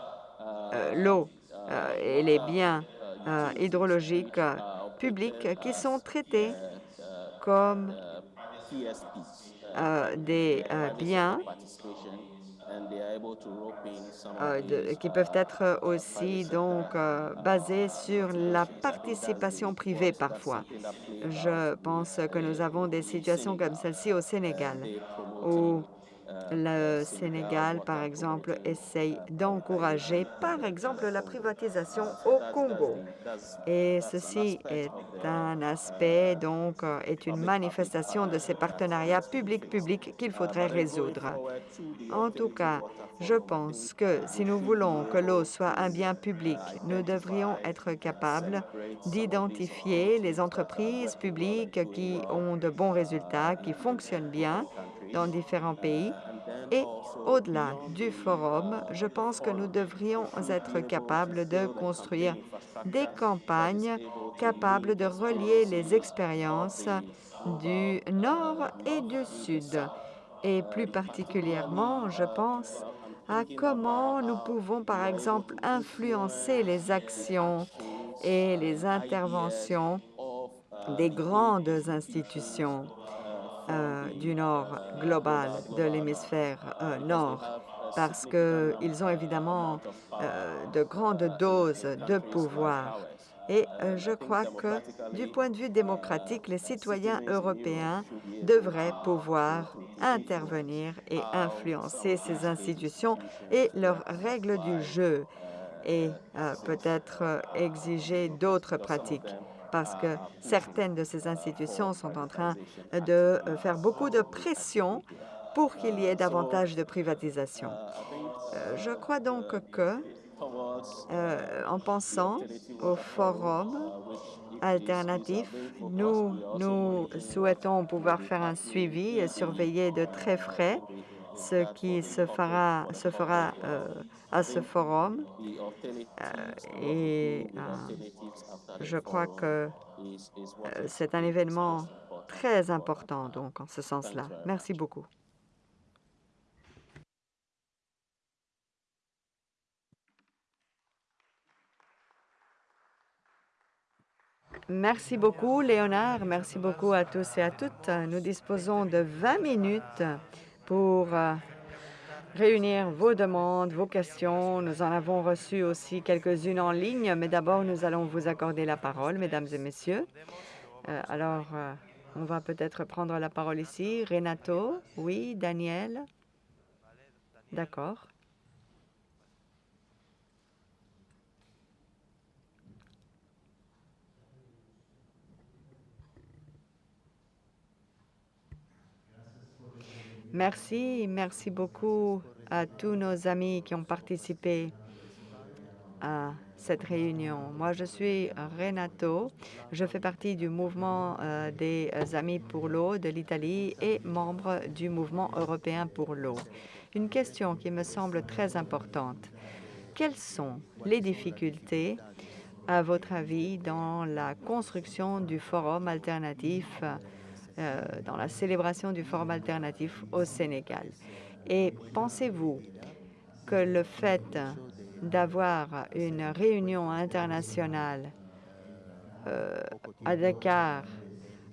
euh, l'eau euh, et les biens euh, hydrologiques publics qui sont traités comme des biens euh, de- qui peuvent être aussi donc euh, basés sur la participation privée parfois. Je pense que nous avons des situations comme celle-ci au Sénégal, où le Sénégal, par exemple, essaye d'encourager, par exemple, la privatisation au Congo. Et ceci est un aspect, donc, euh, est une manifestation de ces partenariats public-public qu'il faudrait résoudre. En tout cas, je pense que si nous voulons que l'eau soit un bien public, nous devrions être capables d'identifier les entreprises publiques qui ont de bons résultats, qui fonctionnent bien dans différents pays. Et au-delà du forum, je pense que nous devrions être capables de construire des campagnes capables de relier les expériences du Nord et du Sud. Et plus particulièrement, je pense à comment nous pouvons, par exemple, influencer les actions et les interventions des grandes institutions euh, du Nord global, de l'hémisphère euh, Nord, parce qu'ils ont évidemment euh, de grandes doses de pouvoir. Et je crois que, du point de vue démocratique, les citoyens européens devraient pouvoir intervenir et influencer ces institutions et leurs règles du jeu et peut-être exiger d'autres pratiques parce que certaines de ces institutions sont en train de faire beaucoup de pression pour qu'il y ait davantage de privatisation. Euh, je crois donc que, euh, en pensant au forum alternatif, nous, nous souhaitons pouvoir faire un suivi et surveiller de très près ce qui se fera, euh, à ce forum. et je crois que c'est un événement très important, donc, en ce sens-là. Merci beaucoup. Merci beaucoup, Léonard. Merci beaucoup à tous et à toutes. Nous disposons de 20 minutes pour euh, réunir vos demandes, vos questions. Nous en avons reçu aussi quelques-unes en ligne, mais d'abord, nous allons vous accorder la parole, mesdames et messieurs. Euh, alors, euh, on va peut-être prendre la parole ici. Renato, oui, Daniel? D'accord. Merci, merci beaucoup à tous nos amis qui ont participé à cette réunion. Moi, je suis Renato. Je fais partie du mouvement euh, des Amis pour l'eau de l'Italie et membre du mouvement européen pour l'eau. Une question qui me semble très importante. Quelles sont les difficultés, à votre avis, dans la construction du forum alternatif dans la célébration du Forum alternatif au Sénégal. Et pensez-vous que le fait d'avoir une réunion internationale euh, à Dakar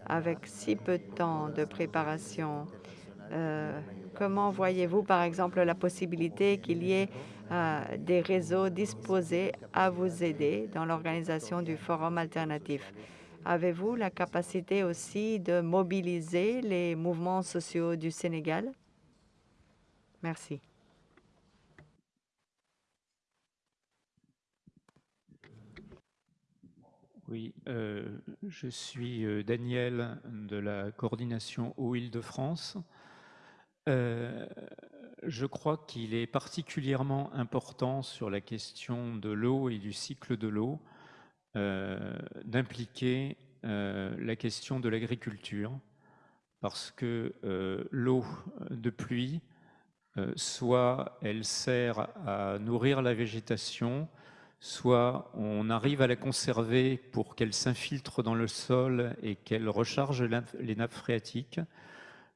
avec si peu de temps de préparation, euh, comment voyez-vous par exemple la possibilité qu'il y ait des réseaux disposés à vous aider dans l'organisation du forum alternatif? Avez-vous la capacité aussi de mobiliser les mouvements sociaux du Sénégal? Merci. Oui, euh, je suis euh, Daniel de la coordination Eau-Île-de-France. Euh, je crois qu'il est particulièrement important sur la question de l'eau et du cycle de l'eau d'impliquer euh, la question de l'agriculture, parce que euh, l'eau de pluie, soit elle sert à nourrir la végétation, soit on arrive à la conserver pour qu'elle s'infiltre dans le sol et qu'elle recharge les nappes phréatiques,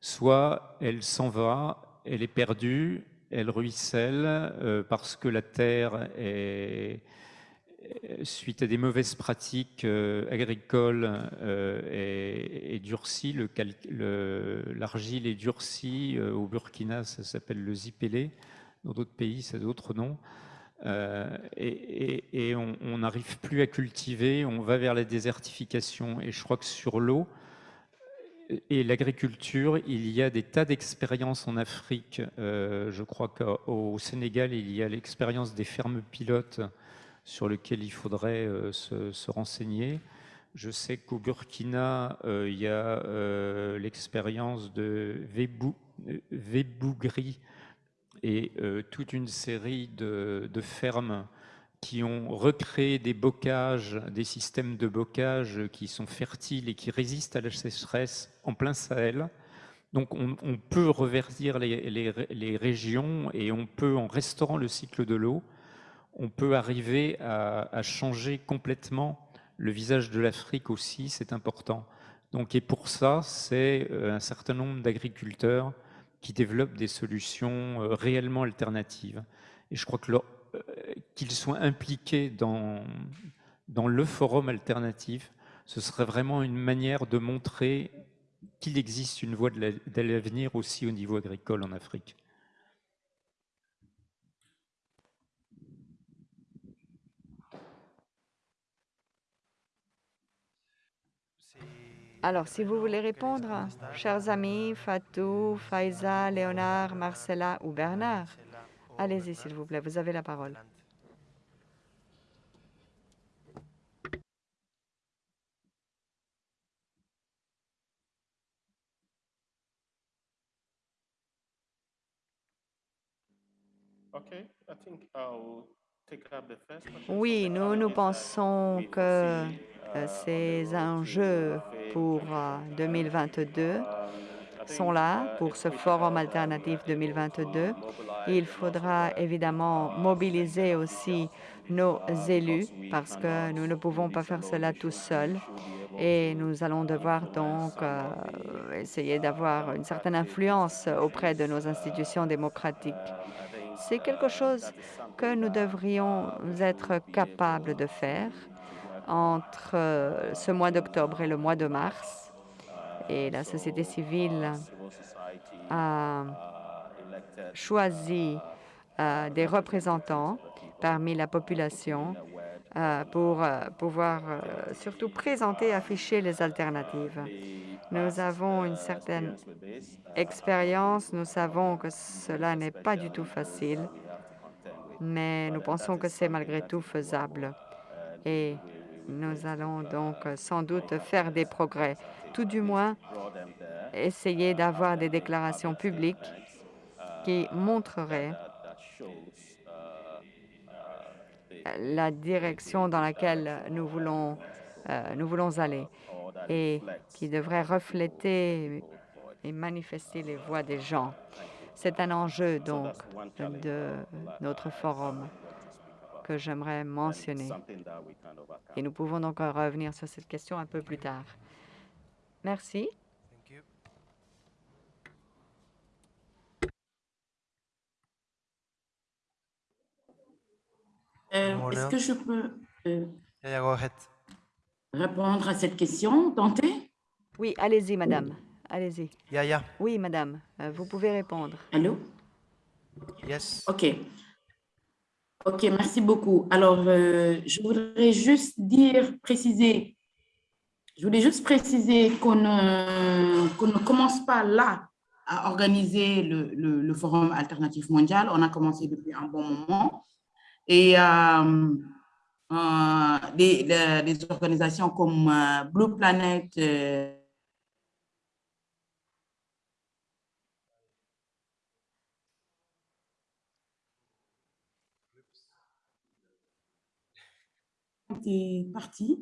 soit elle s'en va, elle est perdue, elle ruisselle parce que la terre est, euh, suite à des mauvaises pratiques euh, agricoles euh, et, durcies, l'argile est durcie. au Burkina, ça s'appelle le zipélé. Dans d'autres pays, ça a d'autres noms. et, on n'arrive plus à cultiver, on va vers la désertification. Et je crois que sur l'eau et l'agriculture, il y a des tas d'expériences en Afrique. je crois qu'au Sénégal, il y a l'expérience des fermes pilotes sur lequel il faudrait euh, se, renseigner. Je sais qu'au Burkina, euh, il y a euh, l'expérience de Vébougri et toute une série de, fermes qui ont recréé des bocages, des systèmes de bocage qui sont fertiles et qui résistent à la sécheresse en plein Sahel. Donc on, peut reverdir les, régions et on peut, en restaurant le cycle de l'eau, on peut arriver à, changer complètement le visage de l'Afrique aussi, c'est important. Donc, et pour ça, c'est euh, un certain nombre d'agriculteurs qui développent des solutions euh, réellement alternatives. Et je crois euh, qu'ils soient impliqués dans, dans le forum alternatif, ce serait vraiment une manière de montrer qu'il existe une voie de l'avenir aussi au niveau agricole en Afrique. Alors, si vous voulez répondre, chers amis, Fatou, Faiza, Léonard, Marcella ou Bernard, allez-y, s'il vous plaît, vous avez la parole. Oui, nous, nous pensons que ces enjeux pour 2022 euh, sont là pour ce forum alternatif 2022. Il faudra évidemment mobiliser aussi nos élus parce que nous ne pouvons pas faire cela tout seuls et nous allons devoir donc euh, essayer d'avoir une certaine influence auprès de nos institutions démocratiques. C'est quelque chose que nous devrions être capables de faire entre euh, ce mois d'octobre et le mois de mars. Et la société civile a choisi euh, des représentants parmi la population euh, pour pouvoir surtout présenter et afficher les alternatives. Nous avons une certaine expérience. Nous savons que cela n'est pas du tout facile, mais nous pensons que c'est malgré tout faisable. Et nous allons donc sans doute faire des progrès, tout du moins essayer d'avoir des déclarations publiques qui montreraient la direction dans laquelle nous voulons, euh, nous voulons aller et qui devraient refléter et manifester les voix des gens. C'est un enjeu donc de notre forum que j'aimerais mentionner. Et nous pouvons donc revenir sur cette question un peu plus tard. Merci. Euh, est-ce que je peux euh, répondre à cette question, Tenter? Oui, allez-y, madame. Allez-y. Oui, madame. Euh, vous pouvez répondre. Allô? Yes. OK. OK, merci beaucoup. Alors, euh, je voudrais juste dire, préciser, je voulais juste préciser qu'on ne, ne commence pas là à organiser le, le, Forum alternatif mondial. On a commencé depuis un bon moment. Et euh, euh des, des, organisations comme euh, Blue Planet, était parti.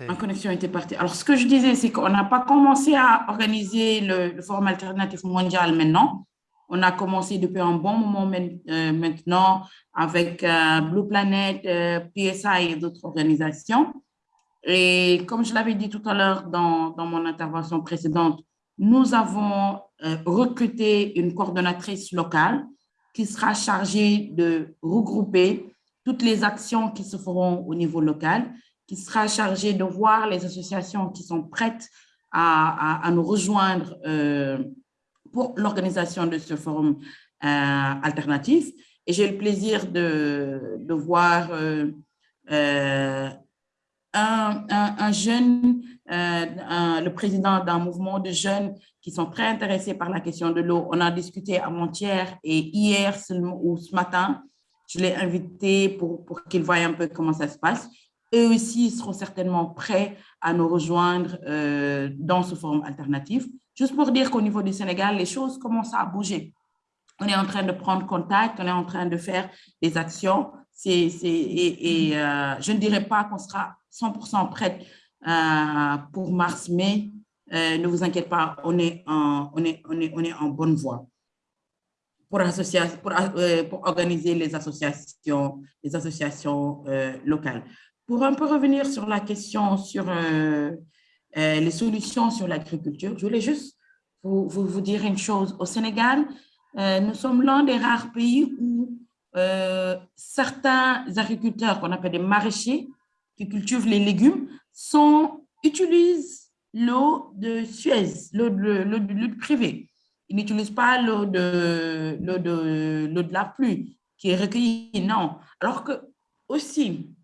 Ma connexion était partie. Alors, ce que je disais, c'est qu'on n'a pas commencé à organiser le, Forum alternatif mondial maintenant. On a commencé depuis un bon moment euh, maintenant avec euh, Blue Planet, euh, PSI et d'autres organisations. Et comme je l'avais dit tout à l'heure dans, dans, mon intervention précédente, nous avons recruté une coordonnatrice locale qui sera chargé de regrouper toutes les actions qui se feront au niveau local, qui sera chargé de voir les associations qui sont prêtes à, à, nous rejoindre euh, pour l'organisation de ce forum euh, alternatif. Et j'ai le plaisir de, de voir euh, un, un, jeune, le président d'un mouvement de jeunes qui sont très intéressés par la question de l'eau. On a discuté avant-hier et hier ou ce matin, je l'ai invité pour, pour qu'ils voient un peu comment ça se passe. Eux aussi seront certainement prêts à nous rejoindre euh, dans ce forum alternatif. Juste pour dire qu'au niveau du Sénégal, les choses commencent à bouger. On est en train de prendre contact, on est en train de faire des actions. c'est et, et euh, je ne dirais pas qu'on sera 100% prêt euh, pour mars-mai, euh, ne vous inquiétez pas, on est en, on est, on est, on est en bonne voie pour, pour, euh, pour organiser les associations, les associations euh, locales. Pour un peu revenir sur la question sur les solutions sur l'agriculture, je voulais juste vous, vous, vous, dire une chose. Au Sénégal, nous sommes l'un des rares pays où certains agriculteurs qu'on appelle des maraîchers qui cultivent les légumes sont, utilisent l'eau de Suez, l'eau de, de, privé. Ils n'utilisent pas l'eau de, de, de la pluie qui est recueillie, non. Alors que aussi,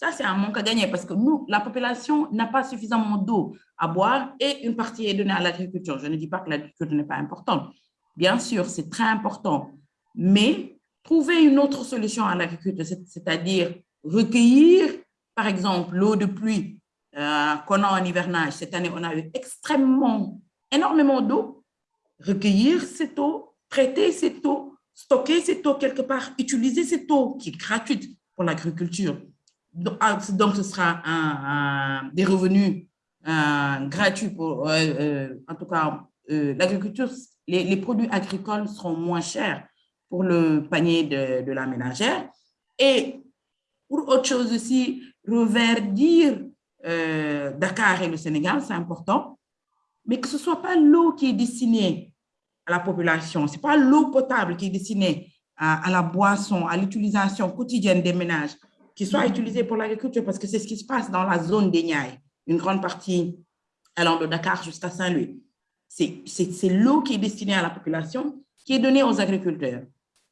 Ça, c'est un manque à gagner parce que nous, la population n'a pas suffisamment d'eau à boire et une partie est donnée à l'agriculture. Je ne dis pas que l'agriculture n'est pas importante. Bien sûr, c'est très important, mais trouver une autre solution à l'agriculture, c'est-à-dire recueillir, par exemple, l'eau de pluie euh, qu'on a en hivernage. Cette année, on a eu extrêmement, énormément d'eau. Recueillir cette eau, traiter cette eau, stocker cette eau quelque part, utiliser cette eau qui est gratuite pour l'agriculture donc, ce sera des revenus gratuits pour, euh, euh, en tout cas, euh, l'agriculture, les, produits agricoles seront moins chers pour le panier de, la ménagère. Et pour autre chose aussi, reverdir Dakar et le Sénégal, c'est important, mais que ce ne soit pas l'eau qui est destinée à la population, ce n'est pas l'eau potable qui est destinée à, la boisson, à l'utilisation quotidienne des ménages, qui soit utilisé pour l'agriculture, parce que c'est ce qui se passe dans la zone des Niayes, une grande partie allant de Dakar jusqu'à Saint-Louis. C'est l'eau qui est destinée à la population qui est donnée aux agriculteurs.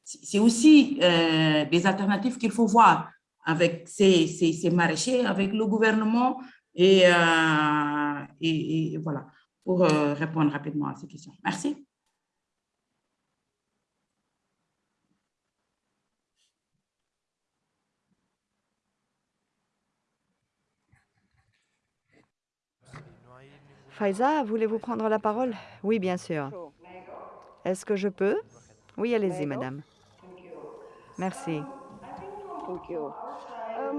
C'est aussi euh, des alternatives qu'il faut voir avec ces, ces, maraîchers, avec le gouvernement, et, euh, et, voilà, pour euh, répondre rapidement à ces questions. Merci. Faiza, voulez-vous prendre la parole? Oui, bien sûr. Est-ce que je peux? Oui, allez-y, madame. Merci.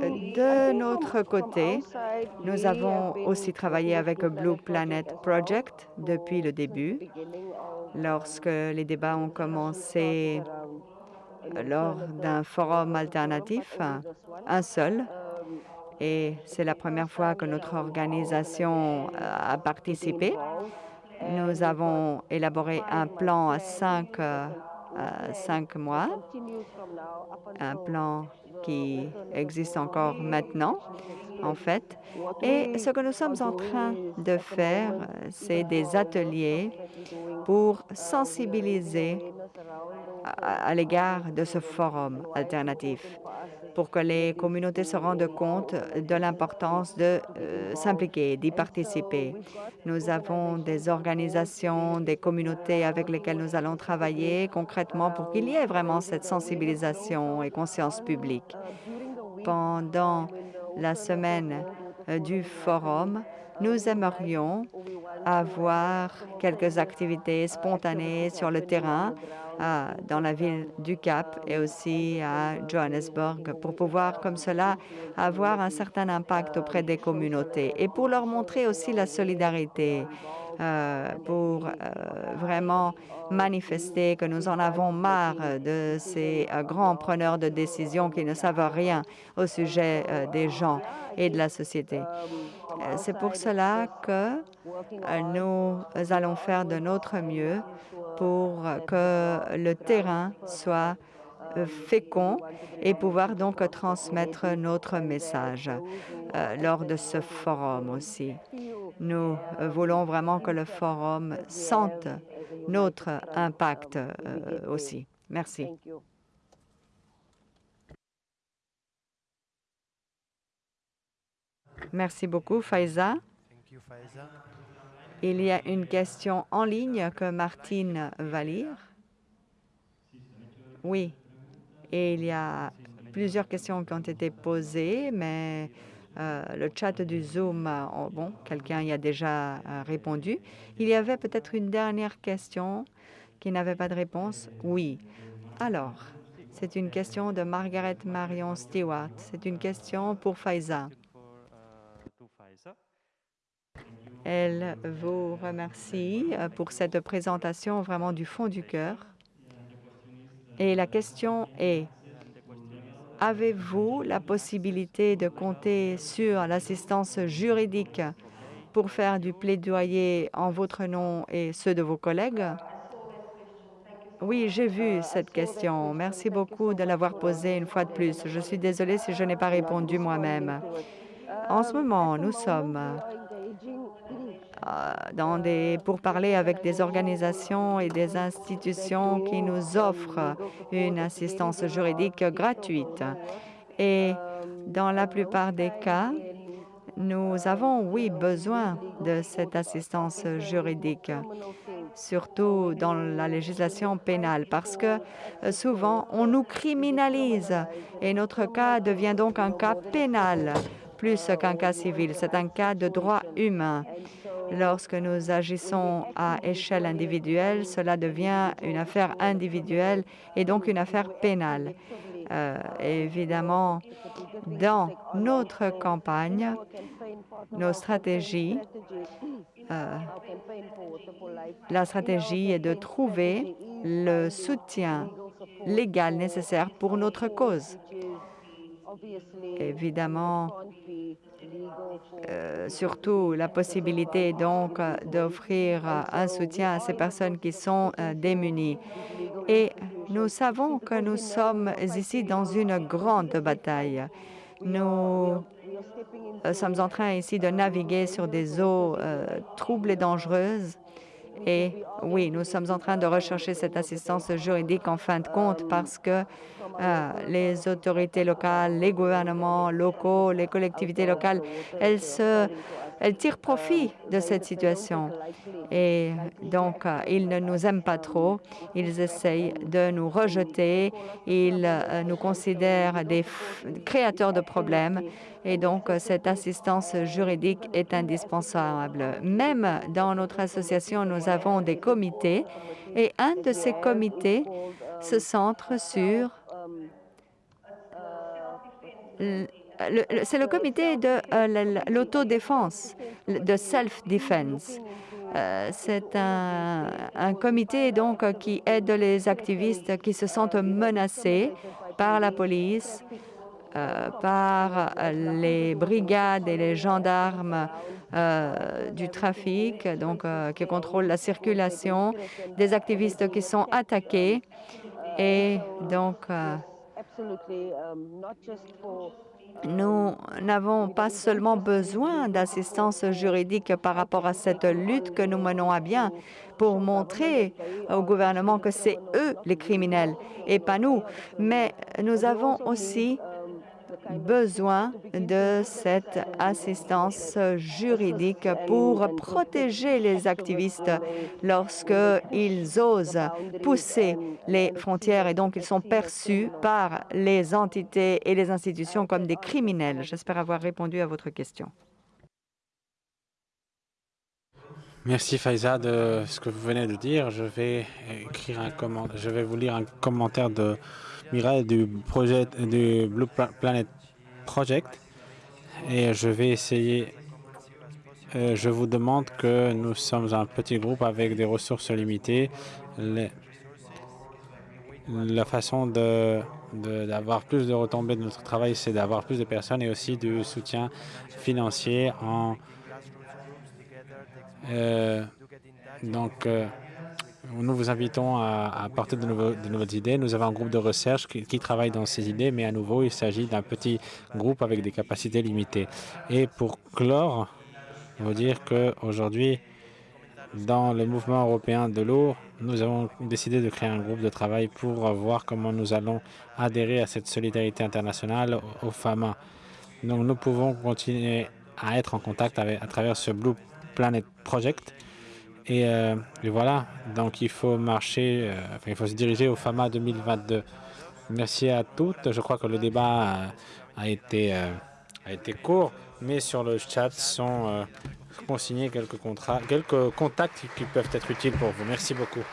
De notre côté, nous avons aussi travaillé avec Blue Planet Project depuis le début. Lorsque les débats ont commencé lors d'un forum alternatif, un seul, et c'est la première fois que notre organisation euh, a participé. Nous avons élaboré un plan à cinq, euh, cinq mois, un plan qui existe encore maintenant, en fait. Et ce que nous sommes en train de faire, c'est des ateliers pour sensibiliser à l'égard de ce forum alternatif pour que les communautés se rendent compte de l'importance de euh, s'impliquer, d'y participer. Nous avons des organisations, des communautés avec lesquelles nous allons travailler concrètement pour qu'il y ait vraiment cette sensibilisation et conscience publique. Pendant la semaine euh, du forum, nous aimerions avoir quelques activités spontanées sur le terrain dans la ville du Cap et aussi à Johannesburg pour pouvoir, comme cela, avoir un certain impact auprès des communautés et pour leur montrer aussi la solidarité, euh, pour euh, vraiment manifester que nous en avons marre de ces euh, grands preneurs de décisions qui ne savent rien au sujet des gens et de la société. C'est pour cela que nous allons faire de notre mieux pour que le terrain soit euh, fécond et pouvoir donc transmettre notre message euh, lors de ce forum aussi. Nous euh, voulons vraiment que le forum sente notre impact aussi. Merci. Merci beaucoup, Faiza. Il y a une question en ligne que Martine va lire. Oui, et il y a plusieurs questions qui ont été posées, mais euh, le chat du Zoom, oh, bon, quelqu'un y a déjà euh, répondu. Il y avait peut-être une dernière question qui n'avait pas de réponse. Oui. Alors, c'est une question de Margaret Marion Stewart. C'est une question pour Faiza. Elle vous remercie euh, pour cette présentation vraiment du fond du cœur. Et la question est, avez-vous la possibilité de compter sur l'assistance juridique pour faire du plaidoyer en votre nom et ceux de vos collègues? Oui, j'ai vu cette question. Merci beaucoup de l'avoir posée une fois de plus. Je suis désolée si je n'ai pas répondu moi-même. En ce moment, nous sommes des, pour parler avec des organisations et des institutions qui nous offrent une assistance juridique gratuite. Et Dans la plupart des cas, nous avons, oui, besoin de cette assistance juridique, surtout dans la législation pénale, parce que euh, souvent, on nous criminalise et notre cas devient donc un cas pénal plus qu'un cas civil. C'est un cas de droit humain. Lorsque nous agissons à échelle individuelle, cela devient une affaire individuelle et donc une affaire pénale. Euh, évidemment, dans notre campagne, nos stratégies, euh, la stratégie est de trouver le soutien légal nécessaire pour notre cause. Évidemment, euh, surtout la possibilité donc d'offrir un soutien à ces personnes qui sont euh, démunies. Et nous savons que nous sommes ici dans une grande bataille. Nous euh, sommes en train ici de naviguer sur des eaux troubles et dangereuses. Et oui, nous sommes en train de rechercher cette assistance juridique en fin de compte parce que euh, les autorités locales, les gouvernements locaux, les collectivités locales, elles, se, elles tirent profit de cette situation. Et donc, euh, ils ne nous aiment pas trop. Ils essayent de nous rejeter. Ils euh, nous considèrent des créateurs de problèmes. Et donc, cette assistance juridique est indispensable. Même dans notre association, nous avons des comités. Et un de ces comités se centre sur c'est le comité de euh, l'autodéfense, de self-defense. Euh, c'est un, comité donc qui aide les activistes qui se sentent menacés par la police, euh, par les brigades et les gendarmes du trafic, donc qui contrôlent la circulation, des activistes qui sont attaqués et donc nous n'avons pas seulement besoin d'assistance juridique par rapport à cette lutte que nous menons à bien pour montrer au gouvernement que c'est eux les criminels et pas nous, mais nous avons aussi besoin de cette assistance juridique pour protéger les activistes lorsqu'ils osent pousser les frontières et donc ils sont perçus par les entités et les institutions comme des criminels. J'espère avoir répondu à votre question. Merci Faiza de ce que vous venez de dire. Je vais écrire un je vais vous lire un commentaire de Mireille du projet du Blue Planet Project et je vais essayer. Euh, je vous demande que nous sommes un petit groupe avec des ressources limitées. la façon de d'avoir plus de retombées de notre travail, c'est d'avoir plus de personnes et aussi du soutien financier en euh, donc euh, nous vous invitons à, apporter de, nouvelles idées. Nous avons un groupe de recherche qui, travaille dans ces idées, mais à nouveau, il s'agit d'un petit groupe avec des capacités limitées. Et pour clore, vous dire qu'aujourd'hui, dans le mouvement européen de l'eau, nous avons décidé de créer un groupe de travail pour voir comment nous allons adhérer à cette solidarité internationale au FAMA. Donc nous pouvons continuer à être en contact à travers ce Blue Planet Project euh, et, voilà, donc il faut marcher, euh, il faut se diriger au FAMA 2022. Merci à toutes. Je crois que le débat a, été, euh, a été court, mais sur le chat sont consignés quelques, contrats, quelques contacts qui peuvent être utiles pour vous. Merci beaucoup.